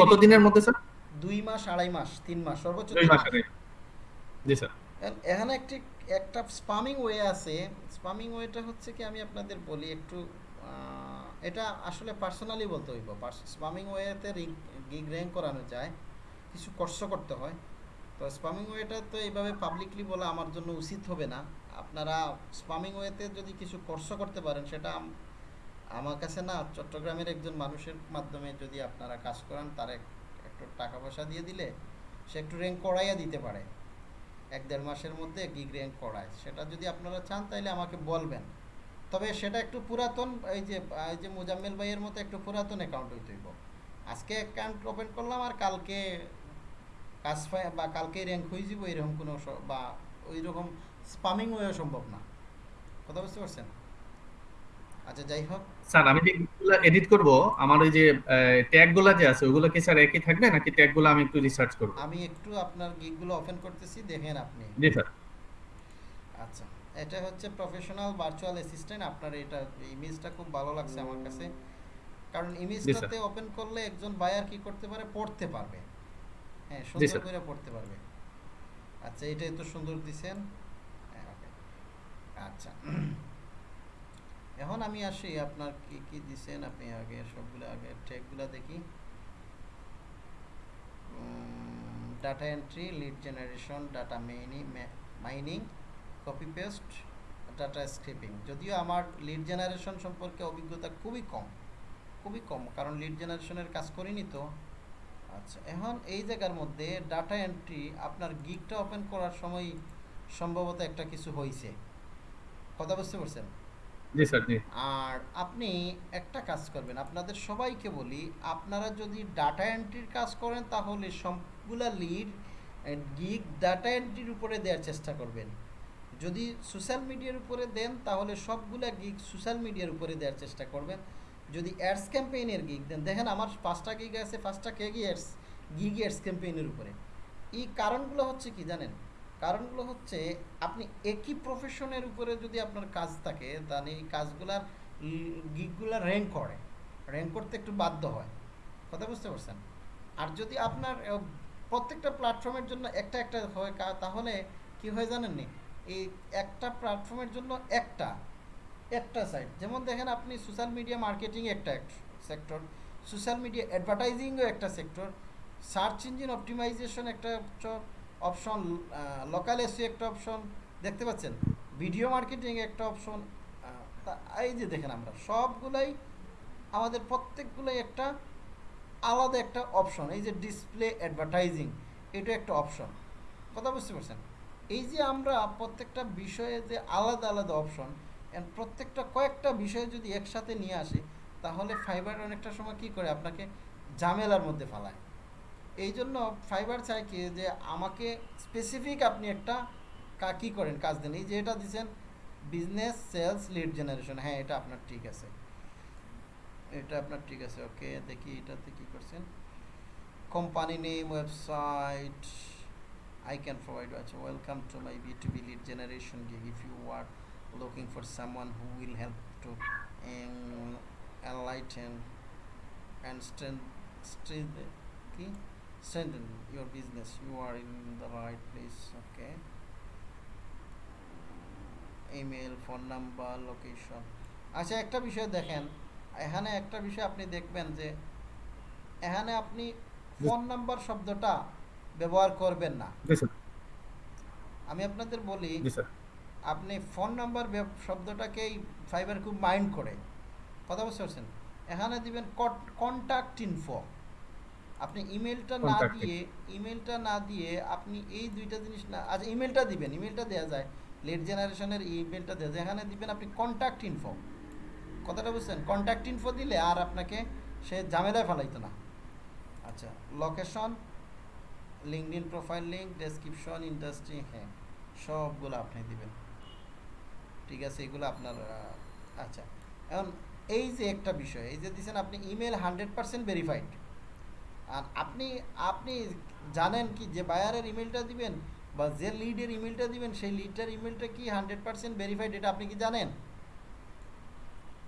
কত দিনের মধ্যে স্যার? দুই মাস আড়াই মাস তিন মাস সর্বোচ্চ দুই মাস। জি স্যার। এখানে একটি একটা স্পামিং ওয়ে আছে। স্পামিং ওয়েটা হচ্ছে কি আমি আপনাদের বলি একটু এটা আসলে পার্সোনালি বলতে হইব। স্পামিং ওয়েতে গিগ র্যাঙ্ক করানো যায়। কিছু কষ্ট করতে হয়। তো স্পামিং ওয়েটা তো এইভাবে পাবলিকলি বলা আমার জন্য উচিত হবে না। আপনারা স্পামিং ওয়েতে যদি কিছু কষ্ট করতে পারেন সেটা আমার কাছে না, চট্টগ্রামের একজন মানুষের মাধ্যমে যদি আপনারা কাজ করান, তার এক- একটু টাকা পয়সা দিয়ে দিলে সে একটু র্যাঙ্ক করাইয়া দিতে পারে। এক দেড় মাসের মধ্যে গিগ র্যাঙ্ক করায়। সেটা যদি আপনারা চান তাহলে আমাকে বলবেন। তবে সেটা একটু পুরাতন, এই যে এই যে মুজাম্মেল ভাইয়ের মতো একটু পুরাতন অ্যাকাউন্ট হইতে হইব। আজকে অ্যাকাউন্ট ওপেন করলাম আর কালকে কাজ বা কালকে র্যাঙ্ক হয়ে যাব এরকম কোনো বা ওই রকম স্পামিং হয়েও সম্ভব না। কথা বুঝতে পারছেন? আচ্ছা যাই হোক। স্যার আমি যে গিকগুলো এডিট করব আমার ওই যে ট্যাগগুলা যে আছে ওগুলো কি স্যার একই থাকবে? নাকি ট্যাগগুলো আমি একটু রিসার্চ করব? আমি একটু আপনার গিগগুলো ওপেন করতেছি দেখেন আপনি। জি স্যার। আচ্ছা এটা হচ্ছে প্রফেশনাল ভার্চুয়াল অ্যাসিস্ট্যান্ট আপনার এটা ইমেজটা খুব ভালো লাগছে আমার কাছে। কারণ ইমেজটাতে ওপেন করলে একজন বায়ার কি করতে পারে? পড়তে পারবে। হ্যাঁ সুন্দর করে পড়তে পারবে। আচ্ছা এটাই তো সুন্দর দিছেন? হ্যাঁ, আচ্ছা। এখন আমি আসি, আপনার কি কি দিছেন আপনি আগে? সবগুলো আগে ট্যাগগুলো দেখি। Data entry lead generation data mining mining copy paste data scraping যদিও আমার লিড জেনারেশন সম্পর্কে অভিজ্ঞতা খুবই কম খুবই কম, কারণ লিড জেনারেশনের কাজ করিনি তো। আচ্ছা এখন এই জায়গার মধ্যে ডাটা এন্ট্রি আপনার গিগটা ওপেন করার সময় সম্ভবত একটা কিছু হয়েছে কথা বুঝতে পারছেন? আর আপনি একটা কাজ করবেন, আপনাদের সবাইকে বলি, আপনারা যদি ডাটা এন্ট্রির কাজ করেন, তাহলে সবগুলা লিড গিগ ডাটা এন্ট্রির উপরে দেওয়ার চেষ্টা করবেন। যদি সোশ্যাল মিডিয়ার উপরে দেন, তাহলে সবগুলা গিগ সোশ্যাল মিডিয়ার উপরে দেওয়ার চেষ্টা করবেন। যদি অ্যাডস ক্যাম্পেইনের গিগ দেন, দেখেন আমার পাঁচটা গিগ আছে, পাঁচটা কে গি অ্যাডস গিগ অ্যাডস ক্যাম্পেইনের উপরে। এই কারণগুলো হচ্ছে কি জানেন? কারণগুলো হচ্ছে, আপনি একই প্রফেশনের উপরে যদি আপনার কাজ থাকে, তাহলে এই কাজগুলার গিগগুলা র্যাঙ্ক করে। র্যাঙ্ক করতে একটু বাধ্য হয়। কথা বুঝতে পারছেন? আর যদি আপনার প্রত্যেকটা প্ল্যাটফর্মের জন্য একটা একটা হয় তাহলে কি হয় জানেন নি এই একটা প্ল্যাটফর্মের জন্য একটা একটা সাইট যেমন দেখেন আপনি সোশ্যাল মিডিয়া মার্কেটিং একটা সেক্টর সোশ্যাল মিডিয়া অ্যাডভার্টাইজিংও একটা সেক্টর সার্চ ইঞ্জিন অপটিমাইজেশন একটা অপশন লোকাল এসি একটা অপশন দেখতে পাচ্ছেন? ভিডিও মার্কেটিং একটা অপশন এই যে দেখেন আমরা, সবগুলাই আমাদের প্রত্যেকগুলোই একটা আলাদা একটা অপশন এই যে ডিসপ্লে অ্যাডভার্টাইজিং এটা একটা অপশন কথা বুঝতে পারছেন? এই যে আমরা প্রত্যেকটা বিষয়ে যে আলাদা আলাদা অপশন অ্যান্ড প্রত্যেকটা কয়েকটা বিষয় যদি একসাথে নিয়ে আসি, তাহলে ফাইবার অনেকটা সময় কি করে আপনাকে ঝামেলার মধ্যে ফেলায়। এই জন্য ফাইবার চাই কি যে আমাকে স্পেসিফিক আপনি একটা কী করেন, কাজ দেন। এই যে এটা দিচ্ছেন বিজনেস সেলস লিড জেনারেশন হ্যাঁ এটা আপনার ঠিক আছে। এটা আপনার ঠিক আছে ওকে দেখি এটাতে কী করছেন। Company name website I can provide আচ্ছা welcome to my B to B lead generation gig if you are looking for someone who will help to alight and strain strain কি? Strengthen your business. You are in the right place okay? Email phone number location আচ্ছা একটা বিষয় দেখেন। এখানে একটা বিষয় আপনি দেখবেন যে এখানে আপনি ফোন নাম্বার শব্দটা ব্যবহার করবেন না। আমি আপনাদের বলি আপনি ফোন নাম্বার শব্দটাকেই ফাইবার খুব মাইন্ড করে। কথা বুঝতে পারছেন? এখানে দিবেন কন্ট্যাক্ট ইনফো আপনি ইমেলটা না দিয়ে ইমেলটা না দিয়ে আপনি এই দুইটা জিনিস না আচ্ছা ইমেলটা দিবেন ইমেলটা দেওয়া যায়। লেট জেনারেশনের ইমেলটা দেওয়া যায়। এখানে দিবেন আপনি কন্ট্যাক্ট ইনফো কথাটা বুঝছেন? কন্ট্যাক্ট ইনফো দিলে আর আপনাকে সে ঝামেলায় ফেলাইতো না। আচ্ছা location LinkedIn profile link description industry হ্যাঁ সবগুলো আপনি দিবেন। ঠিক আছে এগুলো আপনার আচ্ছা। এখন এই যে একটা বিষয় এই যে দিচ্ছেন আপনি ইমেল হান্ড্রেড পার্সেন্ট ভেরিফাইড আর আপনি আপনি জানেন কি যে বায়ারের ইমেলটা দিবেন বা যে লিডের ইমেলটা দিবেন সেই লিডটার ইমেলটা কি হান্ড্রেড পার্সেন্ট ভেরিফাইড এটা আপনি কি জানেন?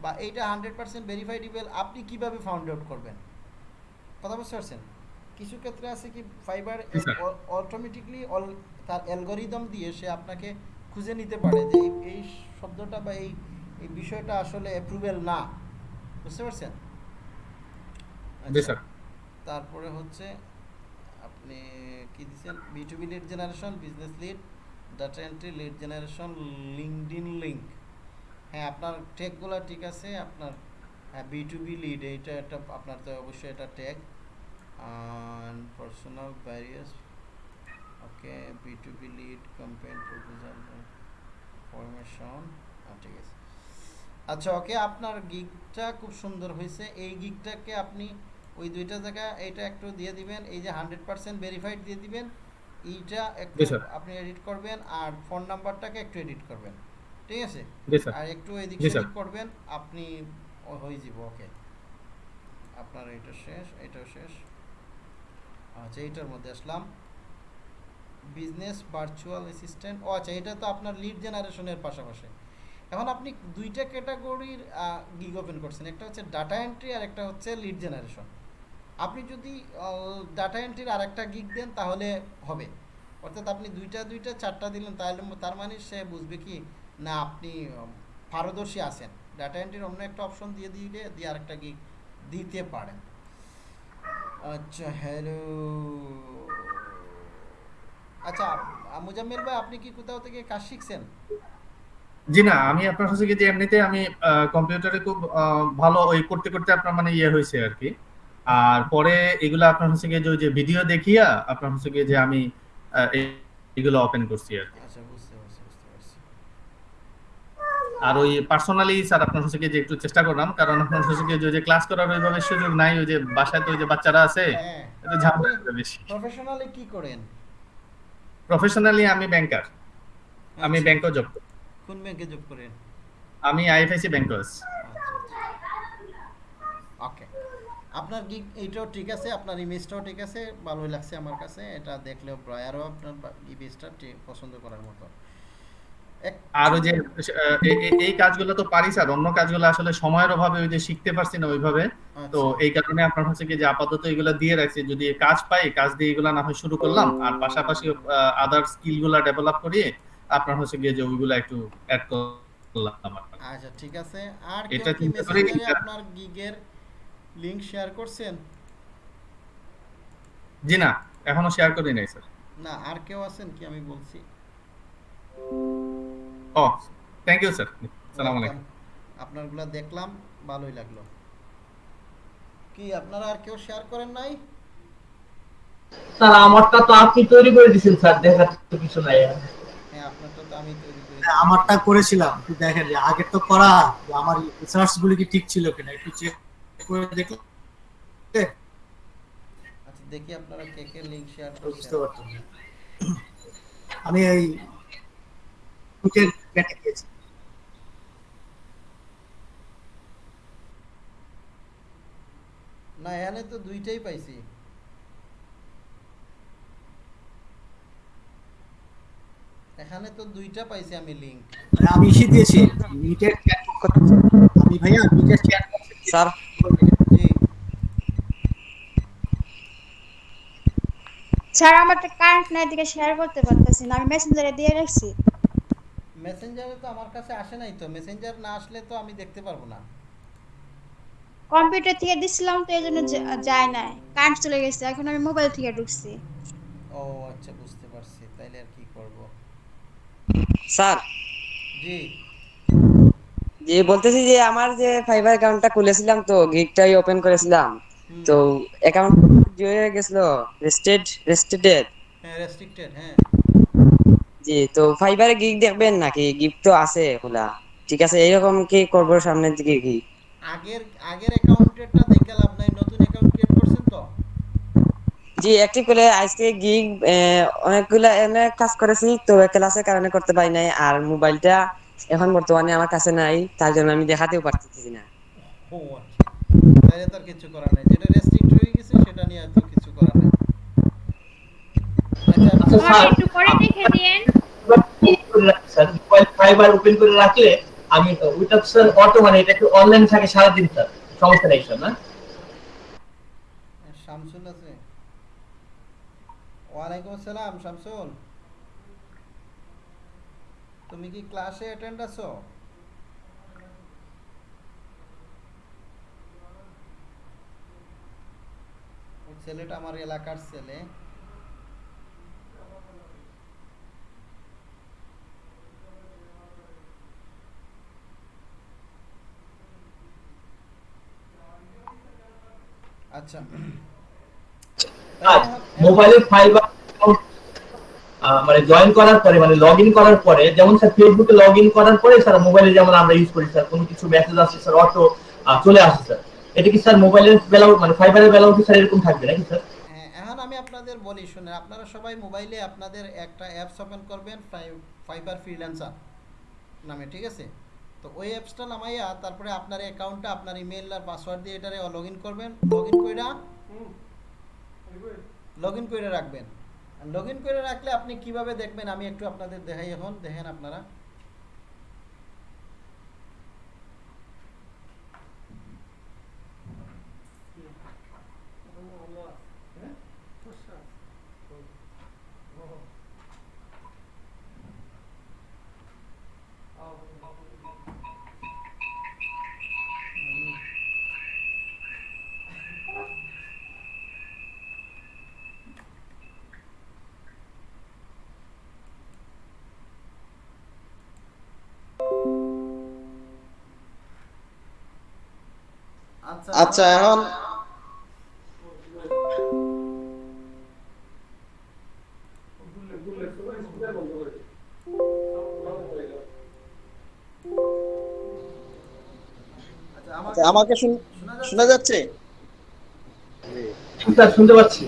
বা এইটা হান্ড্রেড পার্সেন্ট ভেরিফাইড ইমেল আপনি কীভাবে ফাউন্ড আউট করবেন? কথা বুঝতে পারছেন? কিছু ক্ষেত্রে আছে কি ফাইবার। অটোমেটিকলি তার অ্যালগোরিদম দিয়ে সে আপনাকে খুঁজে নিতে পারে যে এই- শব্দটা বা এই এই বিষয়টা আসলে অ্যাপ্রুভেল না। বুঝতে পারছেন? আচ্ছা, তারপরে হচ্ছে আপনি কি দিচ্ছেন? B to B lead generation business lead data entry lead generation LinkedIn link হ্যাঁ আপনার ট্যাগগুলো ঠিক আছে, আপনার হ্যাঁ বি টু বি লিড এইটা একটা আপনার তো অবশ্যই এটা tag and personal barriers okay b2b lead, campaign proposal, formation ঠিক আছে। আচ্ছা ওকে আপনার গিগটা খুব সুন্দর হয়েছে। এই গিগটাকে আপনি ওই দুইটা জায়গায় এইটা একটু দিয়ে দিবেন এই যে হান্ড্রেড পার্সেন্ট ভেরিফাইড দিয়ে দিবেন এইটা একটু আপনি এডিট করবেন আর ফোন নাম্বারটাকে একটু এডিট করবেন ঠিক আছে? আর একটু এদিক। সেদিক করবেন আপনি হয়ে যাব ওকে আপনার এটা শেষ এটাও শেষ। আচ্ছা এইটার মধ্যে আসলাম। বিজনেস ভার্চুয়াল অ্যাসিস্ট্যান্ট ও আচ্ছা এটা তো আপনার লিড জেনারেশনের পাশাপাশি। এখন আপনি দুইটা ক্যাটাগরির গিগ ওপেন করছেন একটা হচ্ছে ডাটা এন্ট্রি আর একটা হচ্ছে লিড জেনারেশন আপনি যদি ডাটা এন্ট্রির আর একটা দেন, তাহলে হবে। অর্থাৎ আপনি দুইটা দুইটা, চারটা দিলেন, তাহলে তার মানে সে বুঝবে কি, না, আপনি পারদর্শী আছেন। ডাটা এন্ট্রির অন্য একটা অপশন দিয়ে দিলে, দিয়ে আরেকটা গিগ দিতে পারেন। আচ্ছা হ্যালো আচ্ছা মুজাম্মেল ভাই, আপনি কি কোথাও থেকে কাজ শিখছেন? জি না, আমি আপনার হচ্ছে কি যে এমনিতে আমি কম্পিউটারে খুব ভালো ওই করতে করতে আপনার মানে ইয়ে হয়েছে আর কি। আর পরে এগুলো আপনার হচ্ছে গিয়ে যে ভিডিও দেখিয়া আপনার হচ্ছে গিয়ে যে আমি এগুলো ওপেন করছি আর আচ্ছা আর ওই পার্সোনালি স্যার আপনার হচ্ছে গিয়ে যে একটু চেষ্টা করলাম কারণ আপনার হচ্ছে গিয়ে যে যে ক্লাস করার ওইভাবে সুযোগ নাই ওই যে বাসায় তো ওই যে বাচ্চারা আছে হ্যাঁ একটু ঝামেলা বেশি। প্রফেশনালি কি করেন? প্রফেশনালি আমি ব্যাংকার আমি আচ্ছা। ব্যাংকও জব করি। কোন ব্যাংকে জব করেন? আমি আইএফআইসি ব্যাংকার্স ওকে আপনার গিগ এইটাও ঠিক আছে আপনার ইমেজটাও ঠিক আছে ভালোই লাগছে আমার কাছে এটা দেখলেও ব্রয়ারও আপনার ইমেজটা পছন্দ করার মতো। আর যে এই কাজগুলো তো পারি স্যার অন্য কাজগুলো আসলে সময়ের অভাবে ওই যে শিখতে পারছি না ওইভাবে। তো আচ্ছা, এই কারণে আপনার হচ্ছে কি যে আপাতত এগুলো দিয়ে রাখছি যদি কাজ পাই কাজ দিয়ে এগুলো না হয় শুরু করলাম আর পাশাপাশি আদার স্কিলগুলা ডেভেলপ করিয়ে আপনার হচ্ছে গিয়ে যে ওইগুলো একটু অ্যাড করলাম আচ্ছা ঠিক আছে। আর এটা কেউ কি মেসেঞ্জারে আপনার গিগের লিংক শেয়ার করছেন? জি না এখনও শেয়ার করি নাই স্যার। না আর কেউ আছেন কি? আমি বলছি। ও থ্যাংক ইউ স্যার সালাম আলাইকুম। আপনারগুলো দেখলাম ভালোই লাগল। কি আপনারা আর কেউ শেয়ার করেন নাই? স্যার আমারটা তো আপনি তৈরি করে দিয়েছেন স্যার। দেখার তো কিছু নাই আর। হ্যাঁ আপনারটা তো আমি তৈরি করেছি হ্যাঁ, আমারটা করেছিলাম। একটু দেখেন যে আগের তো করা আমার রিসার্চ গুলি কি ঠিক ছিল কিনা একটু চেক করে দেখলে আচ্ছা দেখি আপনারা কে কে লিংক শেয়ার বুঝতে পারতাম না। আমি এই দুটের কেটে গিয়েছি না এখানে তো দুইটাই পাইছি। এখানে তো দুইটা পাইছি আমি লিংক আমি ইসে দিয়েছি। মিটের চ্যাট আমি ভাইয়া মিটের চ্যাট স্যার জি স্যার আমার তো কারেন্ট নাই দিকে শেয়ার করতে পারতেছি না আমি মেসেঞ্জারে দিয়ে রাখছি। মেসেঞ্জারে তো আমার কাছে আসে নাই তো মেসেঞ্জার না আসলে তো আমি দেখতে পারব না। কম্পিউটার থেকে দিছিলাম তো এই জন্য যা- যায় নাই কারেন্ট চলে গেছে এখন আমি মোবাইল থেকে ঢুকছি। ও আচ্ছা বুঝতে পারছি তাইলে আর কি করব? স্যার। জি। যে বলতেছি যে আমার যে ফাইবার অ্যাকাউন্টটা খুলেছিলাম তো গিগটাই ওপেন করেছিলাম। তো অ্যাকাউন্ট যে হয়ে গেছিল রেস্টেড রেস্টেডেড হ্যাঁ রেস্ট্রিক্টেড হ্যাঁ। জি তো ফাইবারে গিগ দেখবেন নাকি? গিগ তো আছে খোলা। ঠিক আছে এইরকম কি করব সামনের দিকে কি? আগের আগের অ্যাকাউন্টেরটা দেখে লাভ নাই নতুন অ্যাকাউন্ট ক্রিয়েট করছেন তো? জি অ্যাক্টিভ করে আজকে গিগ অনেকগুলা অনেক কাজ করেছি তো ক্লাসের কারণে করতে পারি নাই। আর মোবাইলটা এখন বর্তমানে আমার কাছে নাই তার জন্য আমি দেখাতেও পারতেছি না। ও আচ্ছা। তাইলে তো আর কিছু করার নাই। যেটা রেস্ট্রিক্ট হয়ে গেছে সেটা নিয়ে আর কিছু করার নাই। আচ্ছা আচ্ছা স্যার। একটু করে দেখে স্যার ফাইবার ওপেন করে রাখলে আমি স্যার অটো মানে এটা একটু অনলাইন থাকে সারাদিন স্যার? সমস্যা নেই স্যার না? শামসুল আছে। ওয়ালাইকুম আসসালাম শামসুল। তুমি কি ক্লাসে অ্যাটেন্ড আছো? ছেলেটা আমার এলাকার ছেলে। আচ্ছা। মোবাইলের ফাইবার মানে জয়েন করার পরে মানে লগ ইন করার পরে, যেমন স্যার ফেসবুকে লগ ইন করার পরে স্যার মোবাইলে যেমন আমরা ইউজ করি স্যার কোনো কিছু মেসেজ আসছে স্যার অটো চলে আসে স্যার এটা কি স্যার মোবাইলের বেলাও মানে ফাইবারের বেলাও কি স্যার এরকম থাকবে নাকি স্যার? হ্যাঁ, এখন আমি আপনাদের বলি শুনে আপনারা সবাই মোবাইলে আপনাদের একটা অ্যাপস ওপেন করবেন ফাইবার ফ্রিল্যান্সার নামে ঠিক আছে? তো ওই অ্যাপসটা নামাইয়া তারপরে আপনার অ্যাকাউন্টটা আপনার ইমেল আর পাসওয়ার্ড দিয়ে এটারে লগ ইন করবেন। লগ ইন কইরা লগ ইন করে রাখবেন। লগ ইন করে রাখলে আপনি কীভাবে দেখবেন? আমি একটু আপনাদের দেখাই এখন দেখেন আপনারা। আচ্ছা। আচ্ছা এখন আমাকে শোনা যাচ্ছে? শুনতে পাচ্ছি।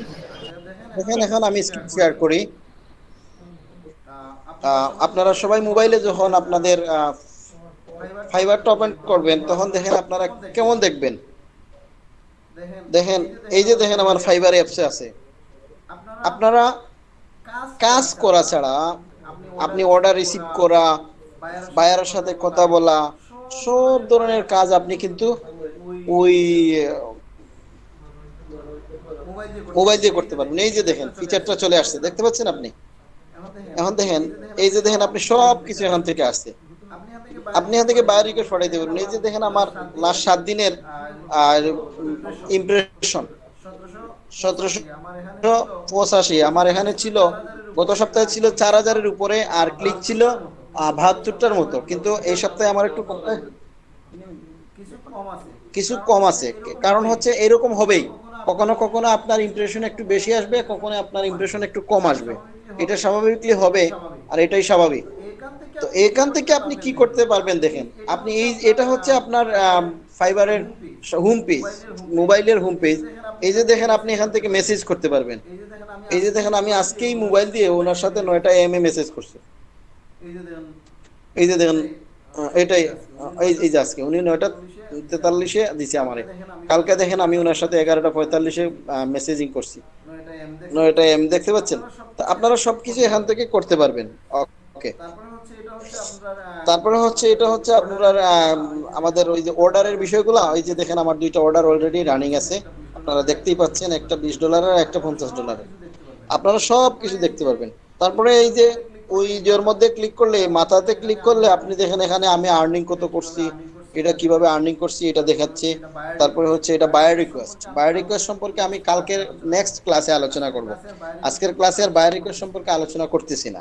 দেখেন এখন আমি স্ক্রিন শেয়ার করি। আহ, আপনারা সবাই মোবাইলে যখন আপনাদের ফাইবারটা ওপেন করবেন তখন দেখেন আপনারা কেমন দেখবেন? দেখেন, এই যে দেখেন আমার ফাইবার অ্যাপসে আছে। আপনারা কাজ করা ছাড়া, আপনি অর্ডার রিসিভ করা বায়ারের সাথে কথা বলা, সব ধরনের কাজ আপনি কিন্তু ওই মোবাইল দিয়ে করতে পারবেন। এই যে দেখেন ফিচারটা চলে আসছে। দেখতে পাচ্ছেন আপনি? এখন দেখেন, এই যে দেখেন, আপনি সব কিছু এখান থেকে আসছে। আপনি এখান থেকে বাইরে রিকোয়েস্ট পাঠাইতে পারবেন। এই যে দেখেন আমার লাস্ট সাত দিনের আর ইমপ্রেশন সতেরোশো পঁচাশি। আমার এখানে ছিল গত সপ্তাহে ছিল চার হাজারের উপরে আর ক্লিক ছিল বাহাত্তরটার মতো। কিন্তু এই সপ্তাহে আমার একটু কম কিছু কম আছে। কারণ হচ্ছে এরকম হবেই। কখনো কখনো আপনার ইমপ্রেশন একটু বেশি আসবে কখনো আপনার ইমপ্রেশন একটু কম আসবে। এটা স্বাভাবিকলি হবে আর এটাই স্বাভাবিক। তো এখান থেকে আপনি কি করতে পারবেন দেখেন। আপনি এই এটা হচ্ছে আপনার ফাইবারের হোম পেজ মোবাইলের হোম পেজ এই যে দেখেন আপনি এখান থেকে মেসেজ করতে পারবেন। এই যে দেখেন আমি আজকেই মোবাইল দিয়ে ওনার সাথে নয়টা এম এ মেসেজ করছি। এই যে দেখেন এটাই এই যে আজকে উনি নয়টা তেতাল্লিশে দিছে আমারে কালকে দেখেন আমি ওনার সাথে এগারোটা পঁয়তাল্লিশে মেসেজিং করছি। নয়টা এম দেখতে পাচ্ছেন? তো আপনারা সবকিছু এখান থেকে করতে পারবেন। ওকে তারপরে হচ্ছে এটা হচ্ছে আপনার আমাদের ওই যে অর্ডারের বিষয়গুলো ওই যে দেখেন আমার দুইটা অর্ডার অলরেডি রানিং আছে। আপনারা দেখতেই পাচ্ছেন একটা বিশ ডলারের একটা পঞ্চাশ ডলারের আপনারা সব কিছু দেখতে পারবেন। তারপরে এই যে ওই যে মধ্যে ক্লিক করলে মাথাতে ক্লিক করলে আপনি দেখেন এখানে আমি আর্নিং কত করছি এটা কীভাবে আর্নিং করছি এটা দেখাচ্ছে। তারপরে হচ্ছে এটা বায়ার রিকোয়েস্ট বায়ার রিকোয়েস্ট সম্পর্কে আমি কালকের নেক্সট ক্লাসে আলোচনা করব। আজকের ক্লাসে আর বায়ার রিকোয়েস্ট সম্পর্কে আলোচনা করতেছি না।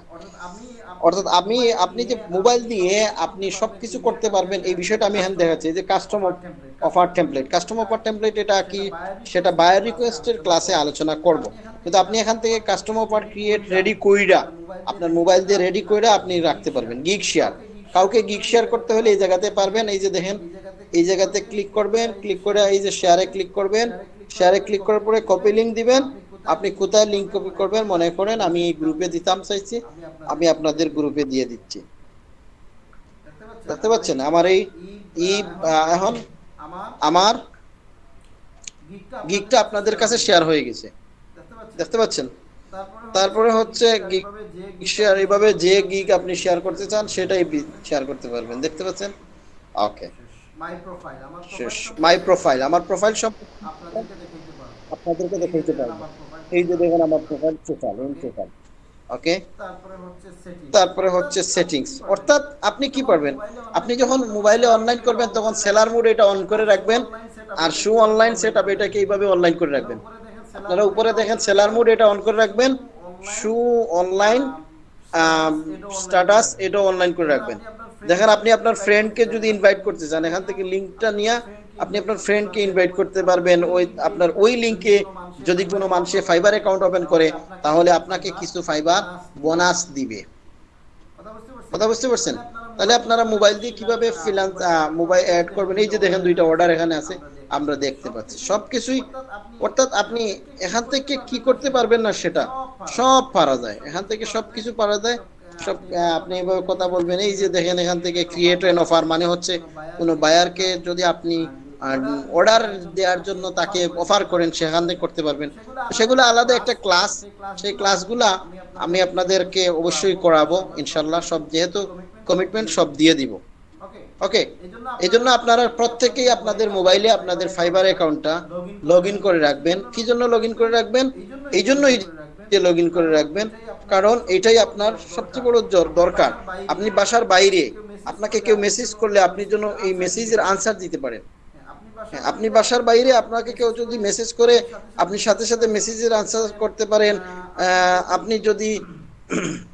অর্থাৎ আমি আপনি যে মোবাইল দিয়ে আপনি সবকিছু করতে পারবেন, এই বিষয়টা আমি এখানে দেখাচ্ছি যে customer offer template customer offer template এটা কি? সেটা বায়ার রিকোয়েস্টের ক্লাসে আলোচনা করব। কিন্তু আপনি এখান থেকে কাস্টমার অফার ক্রিয়েট রেডি কইরা, আপনার মোবাইল দিয়ে রেডি কইরা আপনি রাখতে পারবেন গিগ শেয়ার কাউকে গিগ শেয়ার করতে হলে এই জায়গাতে পারবেন, এই যে দেখেন, এই জায়গাতে ক্লিক করবেন ক্লিক করে এই যে শেয়ারে ক্লিক করবেন শেয়ারে ক্লিক করার পরে কপি লিংক দিবেন আপনি কোথায় লিংক কপি করবেন মনে করেন আমি এই গ্রুপে দিতাম চাইছি আমি আপনাদের গ্রুপে দিয়ে দিচ্ছি। দেখতে পাচ্ছেন আমার এই ই এখন আমার গিগটা আপনাদের কাছে শেয়ার হয়ে গেছে। দেখতে পাচ্ছেন? তারপরে হচ্ছে গিগ শেয়ার এইভাবে যে গিগ আপনি শেয়ার করতে চান সেটাই শেয়ার করতে পারবেন। দেখতে পাচ্ছেন? ওকে মাই প্রোফাইল আমার প্রোফাইল সব আপনাদেরকে দেখাইতে পারব। এই যে দেখেন আমার profile profile in profile okay তারপরে হচ্ছে সেটিংস অর্থাৎ আপনি কি পারবেন আপনি যখন মোবাইলে অনলাইন করবেন তখন সেলার মোড এটা অন করে রাখবেন। আর শু অনলাইন সেট আপ এটাকে এইভাবে অনলাইন করে রাখবেন। আপনারা উপরে দেখেন সেলার মোড এটা অন করে রাখবেন। শু অনলাইন স্ট্যাটাস এটা অনলাইন করে রাখবেন। দেখেন আপনি আপনার ফ্রেন্ডকে যদি ইনভাইট করতে চান এখান থেকে লিংকটা নিয়ে আপনি আপনার ফ্রেন্ডকে ইনভাইট করতে পারবেন। ওই আপনার ওই লিংকে যদি কোনো মানুষে ফাইবার অ্যাকাউন্ট ওপেন করে, তাহলে আপনাকে কিছু ফাইবার বোনাস দিবে। কথা বুঝতে পারছেন? তাহলে আপনারা মোবাইল দিয়ে কীভাবে ফিনান্স মোবাইল অ্যাড করবেন? এই যে দেখেন দুইটা অর্ডার এখানে আছে, আমরা দেখতে পাচ্ছি। সবকিছুই, অর্থাৎ আপনি এখান থেকে কি করতে পারবেন না সেটা, সব পারা যায়। এখান থেকে সব কিছু পারা যায়। সব আপনি এভাবে কথা বলবেন। এই যে দেখেন এখান থেকে ক্রিয়েট এন অফার মানে হচ্ছে কোনো বায়ারকে যদি আপনি অর্ডার দেওয়ার জন্য তাকে অফার করেন, সেখান থেকে করতে পারবেন। সেগুলো আলাদা একটা ক্লাস সেই ক্লাসগুলা আমি আপনাদেরকে অবশ্যই করাবো ইনশাল্লাহ সব যেহেতু কমিটমেন্ট সব দিয়ে দিব। ওকে এই জন্য আপনারা প্রত্যেকেই আপনাদের মোবাইলে আপনাদের ফাইবার অ্যাকাউন্টটা লগ করে রাখবেন। কি জন্য লগ করে রাখবেন? এই জন্যই লগ ইন করে রাখবেন। কারণ এটাই আপনার সবচেয়ে বড় দরকার। আপনি বাসার বাইরে আপনাকে কেউ মেসেজ করলে আপনি জন্য এই মেসেজের আনসার দিতে পারেন। আপনি বাসার বাইরে আপনাকে কেউ যদি মেসেজ করে, আপনি সাথে সাথে মেসেজের আনসার করতে পারেন। আপনি যদি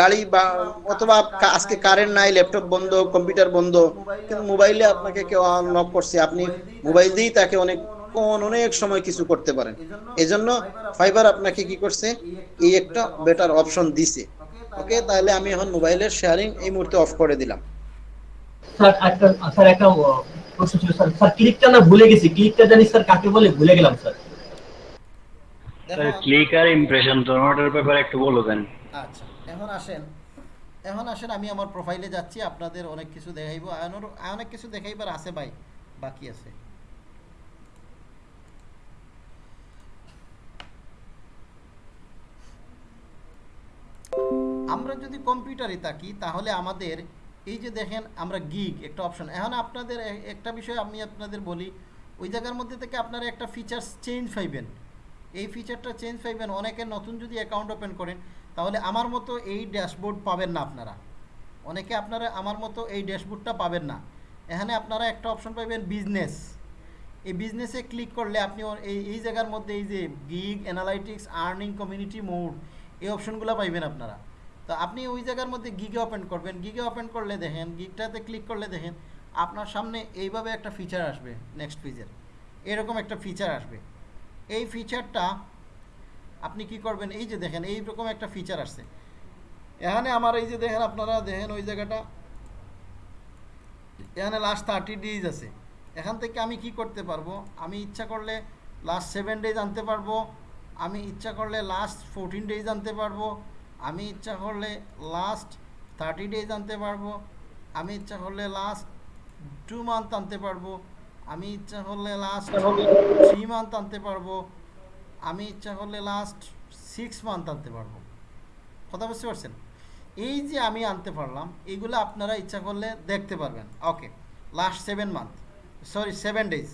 গাড়ি বা অথবা আজকে কারেন্ট নাই ল্যাপটপ বন্ধ কম্পিউটার বন্ধ, কিন্তু মোবাইলে আপনাকে কেউ নক করছে, আপনি মোবাইল দিয়েই তাকে অনেক কোন অনেক সময় কিছু করতে পারেন। এজন্য ফাইবার আপনাকে কি করছে? এই একটা বেটার অপশন দিছে। ওকে তাহলে আমি এখন মোবাইলের শেয়ারিং এই মুহূর্তে অফ করে দিলাম। স্যার একটা স্যার একটা প্রশ্ন ছিল স্যার স্যার ক্লিকটা না ভুলে গেছি ক্লিকটা জানি স্যার কাকে বলে ভুলে গেলাম স্যার। স্যার ক্লিক আর ইমপ্রেশন দুটোটার ব্যাপারে একটু বলে দেন আচ্ছা এখন আসেন এখন আসেন আমি আমার প্রোফাইলে যাচ্ছি আপনাদের অনেক কিছু দেখাইব অনেক কিছু দেখাইবার আছে ভাই বাকি আছে। আমরা যদি কম্পিউটারে থাকি তাহলে আমাদের এই যে দেখেন, আমরা গিগ একটা অপশন এখন আপনাদের একটা বিষয় আমি আপনাদের বলি, ওই জায়গার মধ্যে থেকে আপনারা একটা ফিচার্স চেঞ্জ পাইবেন। এই ফিচারটা চেঞ্জ পাইবেন, অনেকে নতুন যদি অ্যাকাউন্ট ওপেন করেন, তাহলে আমার মতো এই ড্যাশবোর্ড পাবেন না আপনারা। অনেকে আপনারা আমার মতো এই ড্যাশবোর্ডটা পাবেন না। এখানে আপনারা একটা অপশন পাবেন বিজনেস এই বিজনেসে ক্লিক করলে আপনি এই এই জায়গার মধ্যে এই যে gig analytics earning community mode এই অপশনগুলো পাইবেন আপনারা। তো আপনি ওই জায়গার মধ্যে গিগে ওপেন করবেন। গিগে ওপেন করলে দেখেন গিগটাতে ক্লিক করলে দেখেন, আপনার সামনে এইভাবে একটা ফিচার আসবে নেক্সট ফিচার এরকম একটা ফিচার আসবে। এই ফিচারটা আপনি কি করবেন? এই যে দেখেন, এইরকম একটা ফিচার আসছে। এখানে আমার এই যে দেখেন, আপনারা দেখেন ওই জায়গাটা। এখানে লাস্ট থার্টি ডেজ আছে। এখান থেকে আমি কি করতে পারব? আমি ইচ্ছা করলে লাস্ট সেভেন ডেজ আনতে পারব। আমি ইচ্ছা করলে লাস্ট ফোরটিন ডেজ আনতে পারব। আমি ইচ্ছা করলে লাস্ট থার্টি ডেজ আনতে পারব। আমি ইচ্ছা করলে লাস্ট টু মান্থ আনতে পারব। আমি ইচ্ছা করলে লাস্ট থ্রি মান্থ আনতে পারব। আমি ইচ্ছা করলে লাস্ট সিক্স মান্থ আনতে পারব। কথা বুঝতে পারছেন? এই যে আমি আনতে পারলাম এইগুলো আপনারা ইচ্ছা করলে দেখতে পারবেন। Okay last seven month sorry seven days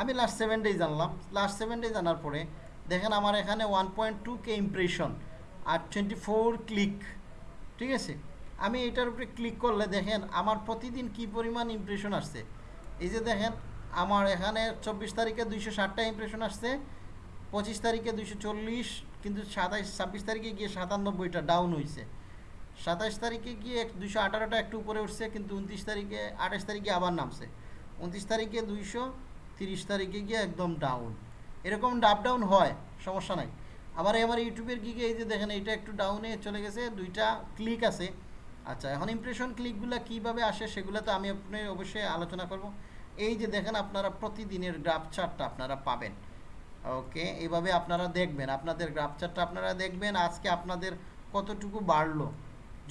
আমি লাস্ট সেভেন ডেজ আনলাম। লাস্ট সেভেন ডেজ আনার পরে দেখেন আমার এখানে one point two K impression আর টোয়েন্টি ফোর ক্লিক ঠিক আছে? আমি এটার উপরে ক্লিক করলে দেখেন আমার প্রতিদিন কি পরিমাণ ইমপ্রেশন আসছে? এই যে দেখেন, আমার এখানে চব্বিশ তারিখে দুইশো ষাটটা ইমপ্রেশন আসছে, পঁচিশ তারিখে দুইশো চল্লিশ, কিন্তু সাতাইশ, ছাব্বিশ তারিখে গিয়ে সাতানব্বইটা ডাউন হয়েছে সাতাইশ তারিখে গিয়ে দুইশো আঠারোটা একটু উপরে উঠছে, কিন্তু উনত্রিশ তারিখে, আঠাশ তারিখে আবার নামছে। উনত্রিশ তারিখে দুইশো, তিরিশ তারিখে গিয়ে একদম ডাউন এরকম ডাপ ডাউন হয়, সমস্যা নাই। আবার আমার ইউটিউবের গিগে এই যে দেখেন এটা একটু ডাউনে চলে গেছে, দুইটা ক্লিক আছে। আচ্ছা এখন ইমপ্রেশন ক্লিকগুলো কীভাবে আসে সেগুলো তো আমি আপনি অবশ্যই আলোচনা করব। এই যে দেখেন, আপনারা প্রতিদিনের গ্রাফ চার্টটা আপনারা পাবেন। ওকে এইভাবে আপনারা দেখবেন, আপনাদের গ্রাফ চার্টটা আপনারা দেখবেন, আজকে আপনাদের কতটুকু বাড়লো।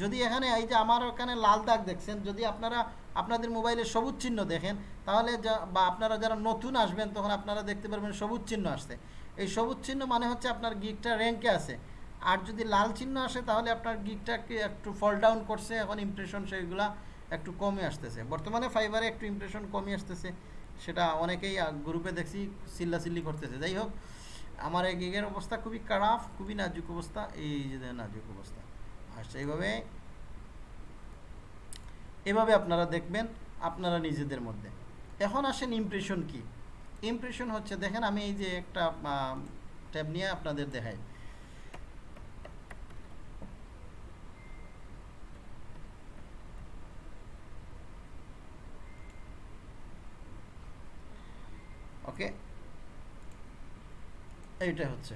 যদি এখানে এই যে আমার ওখানে লাল দাগ দেখছেন, যদি আপনারা আপনাদের মোবাইলে সবুজ চিহ্ন দেখেন, তাহলে বা আপনারা যারা নতুন আসবেন, তখন আপনারা দেখতে পারবেন সবুজ চিহ্ন আসছে। এই সবুজ চিহ্ন মানে হচ্ছে আপনার গিকটা র্যাঙ্কে আছে। আর যদি লাল চিহ্ন আসে, তাহলে আপনার গিকটাকে একটু ফল ডাউন করছে, এখন ইমপ্রেশন সেগুলা একটু কমে আসতেছে। বর্তমানে ফাইবারে একটু ইমপ্রেশন কমে আসতেছে, সেটা অনেকেই গ্রুপে দেখছি চিল্লাচিল্লি করতেছে। যাই হোক, আমার এই গিগের অবস্থা খুবই খারাপ, খুবই নাজুক অবস্থা। এই যে নাজুক অবস্থা। আচ্ছা এইভাবে। এভাবে আপনারা দেখবেন, আপনারা নিজেদের মধ্যে। এখন আসেন ইমপ্রেশন কি? ইমপ্রেশন হচ্ছে দেখেন আমি এই যে একটা ট্যাব নিয়ে আপনাদের দেখাই। ওকে এইটা হচ্ছে।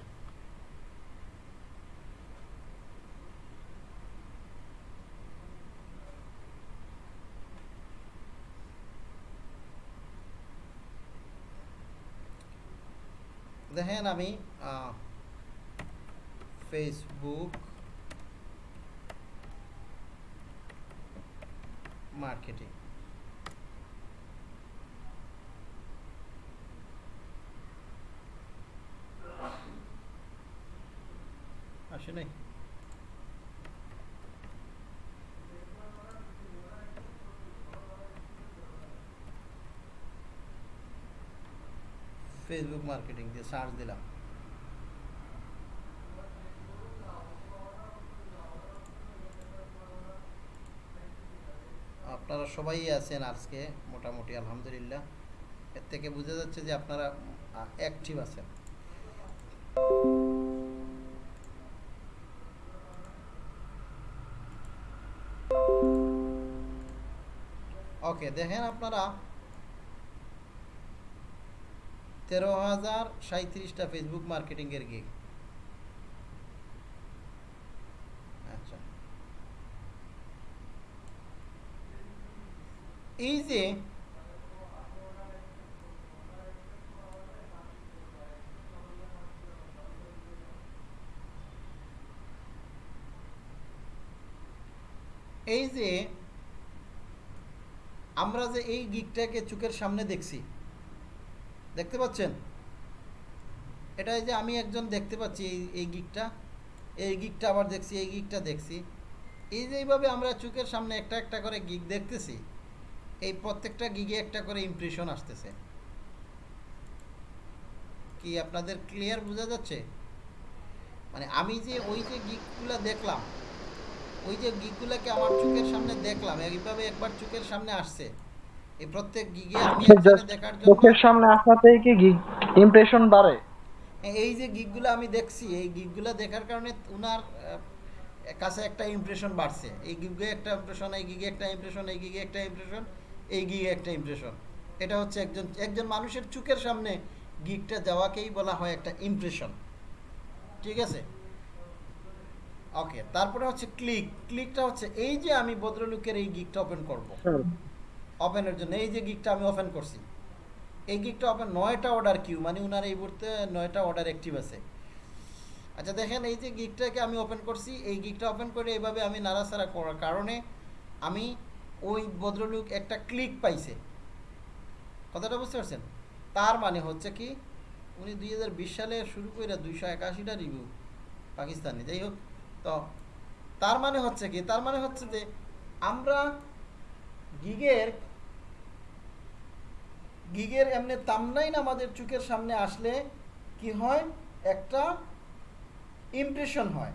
দেখেন আমি ফেসবুক মার্কেটিং আসে নাই? ফেসবুক মার্কেটিং দিয়ে সার্চ দিলাম। আপনারা সবাই আছেন আজকে, মোটামুটি আলহামদুলিল্লাহ। এর থেকে বোঝা যাচ্ছে যে আপনারা অ্যাক্টিভ আছেন। ওকে দেখেন আপনারা তেরো হাজার সাঁত্রিশটা ফেসবুক মার্কেটিংয়ের গিগ আচ্ছা। এই যে এই যে আমরা যে এই গিকটাকে চোখের সামনে দেখছি দেখতে পাচ্ছেন? এটা এই যে আমি একজন দেখতে পাচ্ছি এই এই গিকটা এই গিকটা আবার দেখছি, এই গিকটা দেখছি। এই যে এইভাবে আমরা চোখের সামনে একটা একটা করে গিক দেখতেছি, এই প্রত্যেকটা গিগে একটা করে ইমপ্রেশন আসতেছে। কি আপনাদের ক্লিয়ার বোঝা যাচ্ছে? মানে আমি যে ওই যে গিকগুলো দেখলাম, ওই যে গিকগুলোকে আমার চোখের সামনে দেখলাম, এইভাবে একবার চোখের সামনে আসছে। এই প্রত্যেক গিগে আমি আচ্ছা, দেখার জন্য চোখের সামনে আসাতেই কি ইমপ্রেশন বাড়ে? এই যে গিকগুলো আমি দেখছি এই গিকগুলো দেখার কারণে উনার কাছে একটা ইমপ্রেশন বাড়ছে। এই গিগে একটা ইমপ্রেশন এই গিগে একটা ইমপ্রেশন এই গিগে একটা ইমপ্রেশন এই গিগে একটা ইমপ্রেশন এটা হচ্ছে একজন একজন মানুষের চোখের সামনে গিকটা যাওয়াকেই বলা হয় একটা ইমপ্রেশন ঠিক আছে? ওকে তারপরে হচ্ছে ক্লিক ক্লিকটা হচ্ছে এই যে আমি ভদ্রলোকের এই গিকটা ওপেন করব। ওপেনের জন্য। এই যে গিকটা আমি ওপেন করছি, এই গিকটা ওপেন নয়টা অর্ডার কিউ মানে উনার এই মুহূর্তে নয়টা অর্ডার অ্যাক্টিভ আছে। আচ্ছা দেখেন এই যে গিকটাকে আমি ওপেন করছি, এই গিকটা ওপেন করে এইভাবে আমি নাড়াচাড়া করার কারণে আমি ওই ভদ্রলোক একটা ক্লিক পাইছে। কথাটা বুঝতে পারছেন? তার মানে হচ্ছে কি, উনি দুই হাজার বিশ সালে শুরু করে দুইশো একাশিটা রিভিউ পাকিস্তানি, যাই হোক। তো, তার মানে হচ্ছে কি, তার মানে হচ্ছে যে আমরা গিগের গিগের এমনি তামনাইন আমাদের চোখের সামনে আসলে কি হয়? একটা ইমপ্রেশন হয়।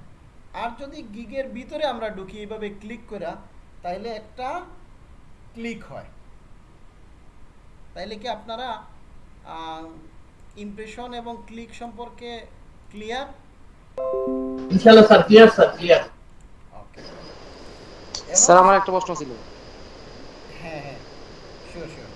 আর যদি গিগের ভিতরে আমরা ঢুকি এইভাবে ক্লিক করা তাইলে একটা ক্লিক হয়। তাইলে কি আপনারা ইমপ্রেশন এবং ক্লিক সম্পর্কে ক্লিয়ার ইনশাআল্লাহ sir clear sir clear okay sir আমার একটা প্রশ্ন ছিল হ্যাঁ হ্যাঁ শিওর শিওর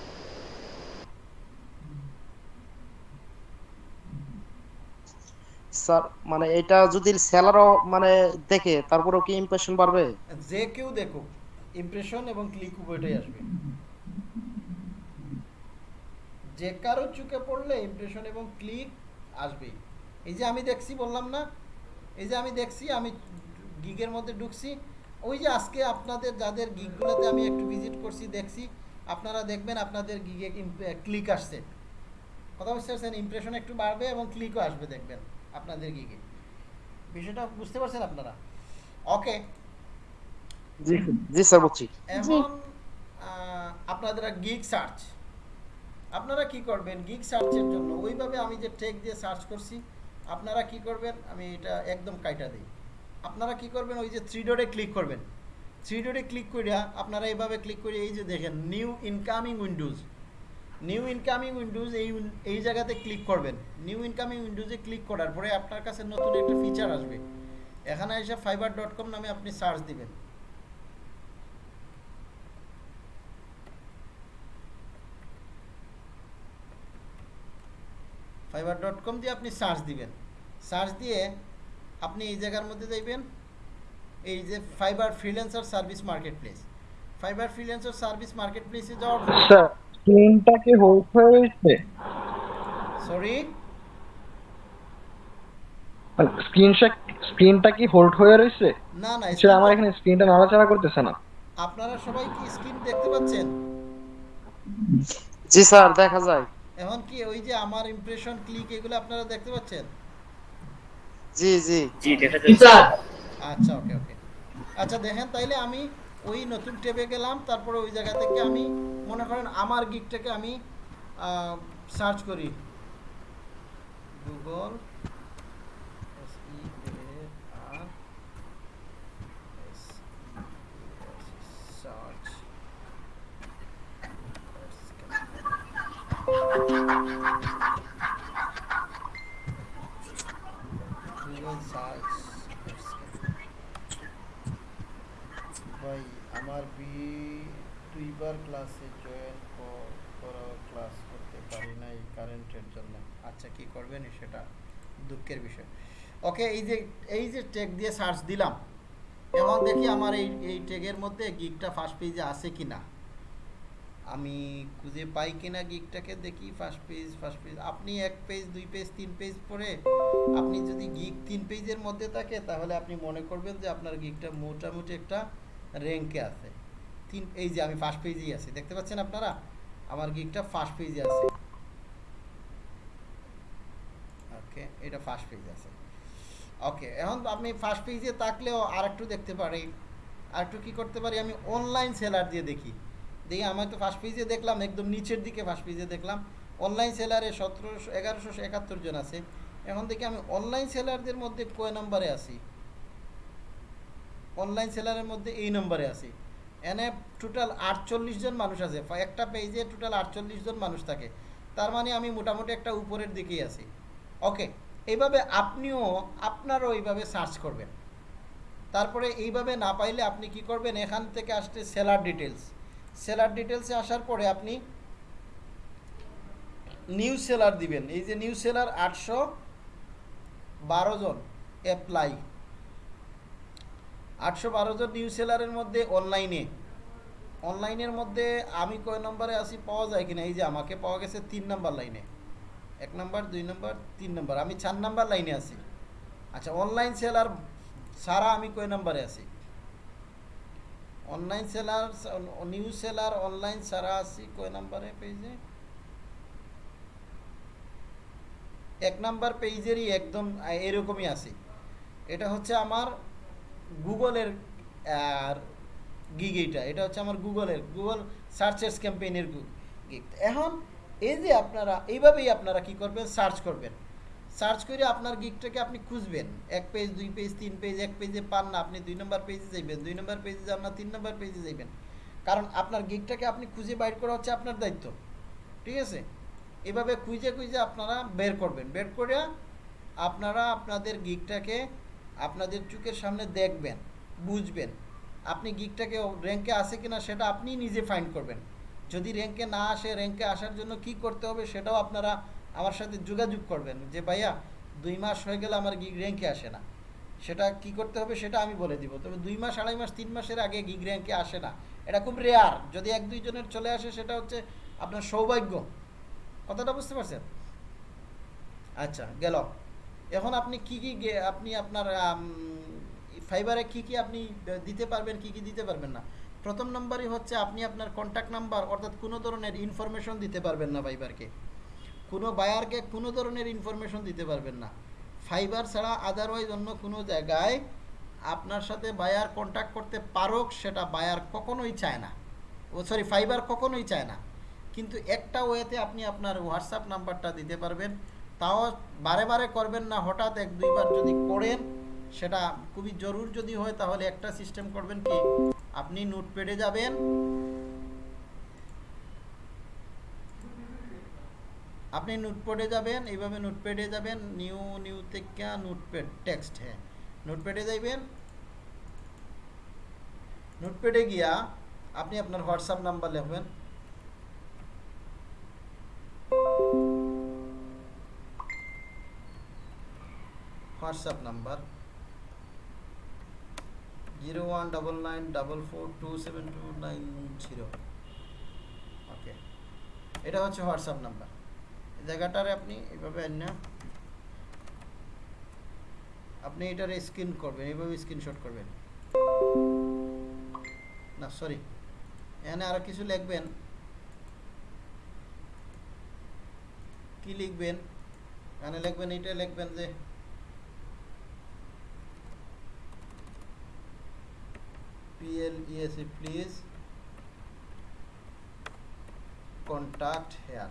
স্যার মানে এটা যদি সেলারও মানে দেখে, তারপরেও কি ইমপ্রেশন বাড়বে? যে কেউ দেখুক ইমপ্রেশন এবং ক্লিক উভয়টাই আসবে। যে কারও চোখে পড়লে ইমপ্রেশন এবং ক্লিক আসবেই। এই যে আমি দেখছি, বললাম না? এই যে আমি দেখছি, আমি গিগের মধ্যে ঢুকছি। ওই যে আজকে আপনাদের যাদের গিগগুলোতে আমি একটু ভিজিট করছি, দেখছি, আপনারা দেখবেন আপনাদের গিগে ক্লিক আসছে। কথা বুঝতে পারছেন ইমপ্রেশন একটু বাড়বে এবং ক্লিকও আসবে, দেখবেন। আপনাদের গিগে বিষয়টা বুঝতে পারছেন আপনারা? ওকে জি জি স্যার বুঝছি এখন আপনাদের গিগ সার্চ আপনারা কি করবেন? গিগ সার্চের জন্য ওইভাবে আমি যে টেক দিয়ে সার্চ করছি আপনারা কি করবেন? আমি এটা একদম কাইটা দিই। আপনারা কি করবেন? ওই যে থ্রি ডটে ক্লিক করবেন। থ্রি ডটে ক্লিক করিয়া আপনারা এইভাবে ক্লিক করে এই যে দেখেন new incoming windows new incoming windows এই এই জায়গাতে ক্লিক করবেন। নিউ ইনকামিং উইন্ডোজে ক্লিক করার পরে আপনার কাছে নতুন একটা ফিচার আসবে। এখানে এসে ফাইবার ডট কম নামে আপনি সার্চ দিবেন। ফাইবার ডট কম দিয়ে আপনি সার্চ দিবেন। সার্চ দিয়ে আপনি এই জায়গার মধ্যে যাইবেন এই যে Fiverr freelancer service market place Fiverr freelancer service market প্লেসে যাওয়ার পরে কি হোল্ড হয়ে রয়েছে সরি স্ক্রিনটা স্ক্রিনটা কি হোল্ড হয়ে রয়েছে? না না সেটা আমার এখানে স্ক্রিনটা নাড়াচাড়া করতেছে না। আপনারা সবাই কি স্ক্রিন দেখতে পাচ্ছেন? জি স্যার দেখা যায়। এখন কি ওই যে আমার ইমপ্রেশন ক্লিক এগুলো আপনারা দেখতে পাচ্ছেন? জি জি। জি দেখা যাচ্ছে। স্যার। আচ্ছা ওকে ওকে আচ্ছা দেখেন তাইলে আমি ওই নতুন ট্যাবে গেলাম তারপরে ওই জায়গা থেকে আমি মনে করেন আমার গিকটাকে আমি সার্চ করি Google S E A R S search Google search ভাই আমার বি দুইবার ক্লাসে জয়েন করা ক্লাস করতে পারি না এই কারেন্টের জন্য। আচ্ছা কি করবেন সেটা? দুঃখের বিষয়। ওকে এই যে এই যে টেক দিয়ে সার্চ দিলাম এবং দেখি আমার এই এই টেগের মধ্যে গিগটা ফার্স্ট পেজে আছে কি না আমি খুঁজে পাই কিনা গিকটাকে দেখি ফার্স্ট পেজ ফার্স্ট পেজ আপনি এক পেজ দুই পেজ তিন পেজ পরে আপনি যদি গিক তিন পেজের মধ্যে থাকে, তাহলে আপনি মনে করবেন যে আপনার গিকটা মোটামুটি একটা র্যাঙ্কে আছে। তিন এই যে আমি ফার্স্ট পেজেই আছি। দেখতে পাচ্ছেন আপনারা? আমার গিকটা ফার্স্ট পেজে আছে? ওকে এটা ফার্স্ট পেজ আছে। ওকে এখন আপনি ফার্স্ট পেজে থাকলেও আর একটু দেখতে পারি। আর একটু কী করতে পারি? আমি অনলাইন সেলার দিয়ে দেখি। দেখি, আমি তো ফার্স্ট পেজে দেখলাম, একদম নিচের দিকে ফার্স্ট পেজে দেখলাম। অনলাইন সেলারে সতেরোশো, এগারোশো একাত্তর জন আছে। এখন দেখি, আমি অনলাইন সেলারদের মধ্যে কয় নম্বরে আছি? অনলাইন সেলারের মধ্যে এই নম্বরে আছি। এনে টোটাল আটচল্লিশ জন মানুষ আছে। একটা পেজে টোটাল আটচল্লিশ জন মানুষ থাকে। তার মানে আমি মোটামুটি একটা উপরের দিকেই আছি। ওকে এইভাবে আপনিও, আপনারও এইভাবে সার্চ করবেন। তারপরে এইভাবে না পাইলে আপনি কি করবেন? এখান থেকে আসতে সেলার ডিটেলস সেলার ডিটেলসে আসার পরে আপনি নিউ সেলার দিবেন। এই যে নিউ সেলার আটশো বারো জন অ্যাপ্লাই আটশো বারো জন নিউ সেলারের মধ্যে অনলাইনে অনলাইনের মধ্যে আমি কয় নম্বরে আসি পাওয়া যায় কিনা? এই যে আমাকে পাওয়া গেছে তিন নাম্বার লাইনে এক নম্বর, দুই নাম্বার, তিন নাম্বার। আমি চার নাম্বার লাইনে আছি। আচ্ছা অনলাইন সেলার সারা আমি কয় নাম্বারে আছি? Online seller new seller online সারা আছি কয় নাম্বারে পেজে এক নাম্বার পেজেরই একদম এরকমই আছি। এটা হচ্ছে আমার গুগলের, আর গিগ এইটা, এটা হচ্ছে আমার গুগলের, গুগল সার্চেস ক্যাম্পেইনের গিগ এখন এই যে আপনারা, এইভাবেই আপনারা কি করবেন? সার্চ করবেন। সার্চ করে আপনার গিগটাকে আপনি খুঁজবেন। এক পেজ দুই পেজ তিন পেজ এক পেজে পান না, আপনি দুই নম্বর পেজে যাইবেন, দুই নম্বর পেজে যান না, তিন নম্বর পেজে যাইবেন। কারণ আপনার গিগটাকে আপনি খুঁজে বাইর করা হচ্ছে আপনার দায়িত্ব। ঠিক আছে? এভাবে খুঁজে খুঁজে আপনারা বের করবেন। বের করে আপনারা আপনাদের গিগটাকে আপনাদের চোখের সামনে দেখবেন, বুঝবেন। আপনি গিগটাকে র্যাঙ্কে আসে কি না সেটা আপনি নিজে ফাইন্ড করবেন। যদি র্যাঙ্কে না আসে র্যাঙ্কে আসার জন্য কি করতে হবে সেটাও আপনারা আমার সাথে যোগাযোগ করবেন যে, ভাইয়া, দুই মাস হয়ে গেলে আমার গিগ র্যাঙ্কে আসে না। সেটা কি করতে হবে সেটা আমি বলে দিব। তবে দুই মাস, আড়াই মাস, তিন মাসের আগে গিগ র্যাঙ্কে আসে না। এটা খুব রেয়ার যদি এক দুইজনের চলে আসে, সেটা হচ্ছে আপনার সৌভাগ্য। কথাটা বুঝতে পারছেন? আচ্ছা গেল। এখন আপনি কি কি আপনি আপনার ফাইবারে কি কি আপনি দিতে পারবেন, কি কি দিতে পারবেন না? প্রথম নাম্বারই হচ্ছে আপনি আপনার কন্ট্যাক্ট নাম্বার অর্থাৎ কোনো ধরনের ইনফরমেশন দিতে পারবেন না ফাইবারকে কোনো বায়ারকে কোনো ধরনের ইনফরমেশন দিতে পারবেন না। ফাইবার ছাড়া আদারওয়াইজ অন্য কোনো জায়গায় আপনার সাথে বায়ার কন্ট্যাক্ট করতে পারুক, সেটা বায়ার কখনোই চায় না। ও সরি ফাইবার কখনোই চায় না। কিন্তু একটা ওয়েতে আপনি আপনার হোয়াটসঅ্যাপ নাম্বারটা দিতে পারবেন। তাও বারে বারে করবেন না, হঠাৎ এক দুইবার যদি করেন, সেটা খুবই জরুর যদি হয়, তাহলে একটা সিস্টেম করবেন কি, আপনি নোটপ্যাডে যাবেন। আপনি নোটপ্যাডে যাবেন, এইভাবে নোটপ্যাডে যাবেন, নিউ নিউ থেকে নোটপ্যাড টেক্সট হ্যাঁ। নোটপ্যাডে যাইবেন। নোটপ্যাডে গিয়া আপনি আপনার হোয়াটসঅ্যাপ নাম্বার লিখবেন। WhatsApp number zero one double nine double four two seven two nine zero okay এটা হচ্ছে হোয়াটসঅ্যাপ নাম্বার জায়গাটারে আপনি এইভাবে আন না, আপনি এটার স্ক্রিন করবেন এইভাবে স্ক্রিনশট করবেন। না সরি এখানে আরও কিছু লিখবেন। কি লিখবেন? এখানে লিখবেন এটা লিখবেন যে PLESA please. Contact here.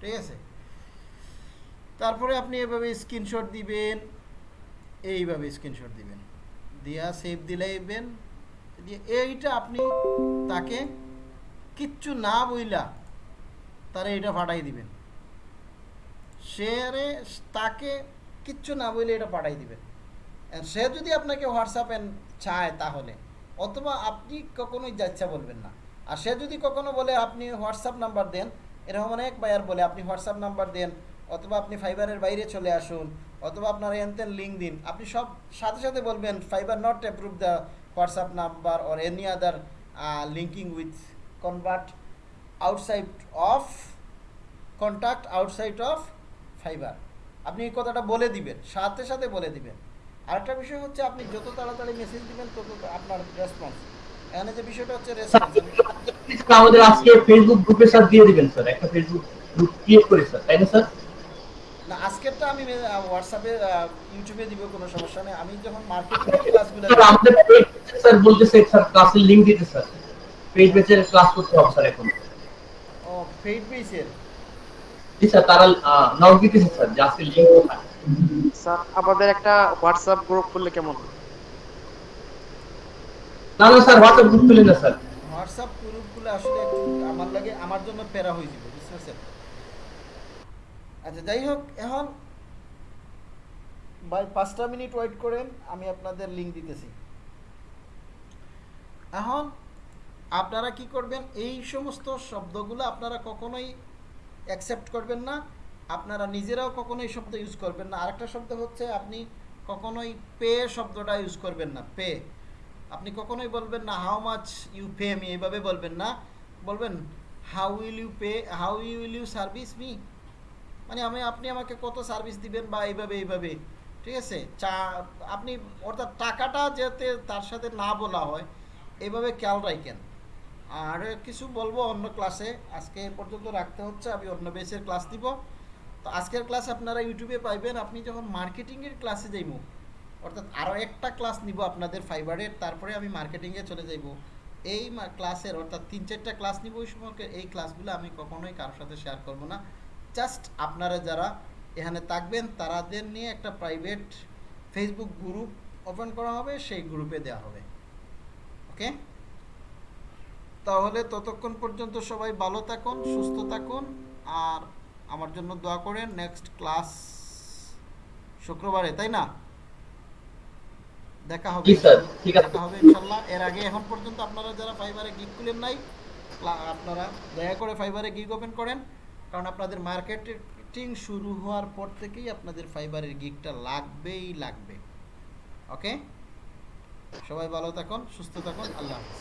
ঠিক আছে? তারপরে আপনি এভাবে স্ক্রিনশট দিবেন, এইভাবে স্ক্রিনশট দিবেন। দিয়া সেভ দিলাইবেন দিয়ে এইটা আপনি তাকে কিচ্ছু না বইলা তারে এটা পাঠাই দিবেন। সে তাকে কিচ্ছু না বইলে এটা পাঠাই দিবেন। সে যদি আপনাকে হোয়াটসঅ্যাপে চায় তাহলে। অথবা আপনি কখনোই যাচ্ছা বলবেন না। আর সে যদি কখনো বলে, আপনি হোয়াটসঅ্যাপ নাম্বার দেন, এরকম অনেক বায়ার বলে, আপনি হোয়াটসঅ্যাপ নাম্বার দেন, অথবা আপনি ফাইবারের বাইরে চলে আসুন, অথবা আপনার এনতেন লিঙ্ক দিন, আপনি সব সাথে সাথে বলবেন Fiverr not approve the WhatsApp number or any other linking with convert outside of contact outside of Fiverr আপনি কথাটা বলে দিবেন, সাথে সাথে বলে দিবেন। আরেকটা বিষয় হচ্ছে আপনি যত তাড়াতাড়ি মেসেজ দিবেন তত আপনার রেসপন্স এখানে যে বিষয়টা হচ্ছে রেসপন্স আমাদের আজকে ফেসবুক গ্রুপের সাথে দিয়ে দিবেন স্যার একটা ফেসবুক গ্রুপ ক্রিয়েট করে স্যার তাই না স্যার না আজকেরটা আমি হোয়াটসঅ্যাপে ইউটিউবে দিব কোনো সমস্যা নেই। আমি যখন মার্কেটিং ক্লাসগুলো স্যার আমাদের পেজ স্যার বলতেছে স্যার ক্লাসের লিংক দিতে স্যার পেজ বেচে ক্লাস করতে হবে স্যার এখন। ও পেইড বেসের জি স্যার তারা নক দিতেছে স্যার যে আজকে লিংক কোথায় স্যার আমাদের একটা হোয়াটসঅ্যাপ গ্রুপ করলে কেমন? না না স্যার হোয়াটসঅ্যাপ গ্রুপ খুলে না স্যার। হোয়াটসঅ্যাপ গ্রুপগুলো আসলে আমার লাগে আমার জন্য প্যারা হয়ে যাবে বুঝতে পারছেন? আচ্ছা যাই হোক এখন ভাই পাঁচটা মিনিট ওয়েট করেন আমি আপনাদের লিঙ্ক দিতেছি। এখন আপনারা কি করবেন? এই সমস্ত শব্দগুলো আপনারা কখনোই অ্যাকসেপ্ট করবেন না। আপনারা নিজেরাও কখনোই শব্দ ইউজ করবেন না। আরেকটা শব্দ হচ্ছে, আপনি কখনোই পে শব্দটা ইউজ করবেন না। পে। আপনি কখনোই বলবেন না how much you pay me এইভাবে বলবেন না। বলবেন how will you pay how you will you service me মানে আমি, আপনি আমাকে কত সার্ভিস দিবেন বা এইভাবে এইভাবে। ঠিক আছে? চা, আপনি, অর্থাৎ টাকাটা যাতে তার সাথে না বলা হয় এইভাবে খেয়াল রাখেন। আর কিছু বলব অন্য ক্লাসে আজকে পর্যন্ত রাখতে হচ্ছে, আমি অন্য বেসের ক্লাস দিব। তো আজকের ক্লাস আপনারা ইউটিউবে পাইবেন, আপনি যখন মার্কেটিংয়ের ক্লাসে যাইব, অর্থাৎ আরও একটা ক্লাস নিব আপনাদের ফাইবারের তারপরে আমি মার্কেটিংয়ে চলে যাইব। এই ক্লাসের অর্থাৎ তিন চারটা ক্লাস নিব ওই সময় এই ক্লাসগুলো আমি কখনোই কারোর সাথে শেয়ার করব না। জাস্ট আপনারা যারা এখানে থাকবেন, তারাদের নিয়ে একটা প্রাইভেট ফেসবুক গ্রুপ ওপেন করা হবে, সেই গ্রুপে দেওয়া হবে। ওকে তাহলে ততক্ষণ পর্যন্ত সবাই ভালো থাকুন, সুস্থ থাকুন, আর আমার জন্য দোয়া করেন নেক্সট ক্লাস শুক্রবারে তাই না? দেখা হবে। ঠিক আছে। দেখা হবে ইনশাল্লাহ। এর আগে এখন পর্যন্ত আপনারা যারা ফাইবারে গিগ খুলেন নাই আপনারা দয়া করে ফাইবারে গিগ ওপেন করেন কারণ আপনাদের মার্কেটিং শুরু হওয়ার পর থেকেই আপনাদের ফাইবারের গিগটা লাগবেই লাগবে। ওকে? সবাই ভালো থাকুন সুস্থ থাকুন আল্লাহ হাফিজ।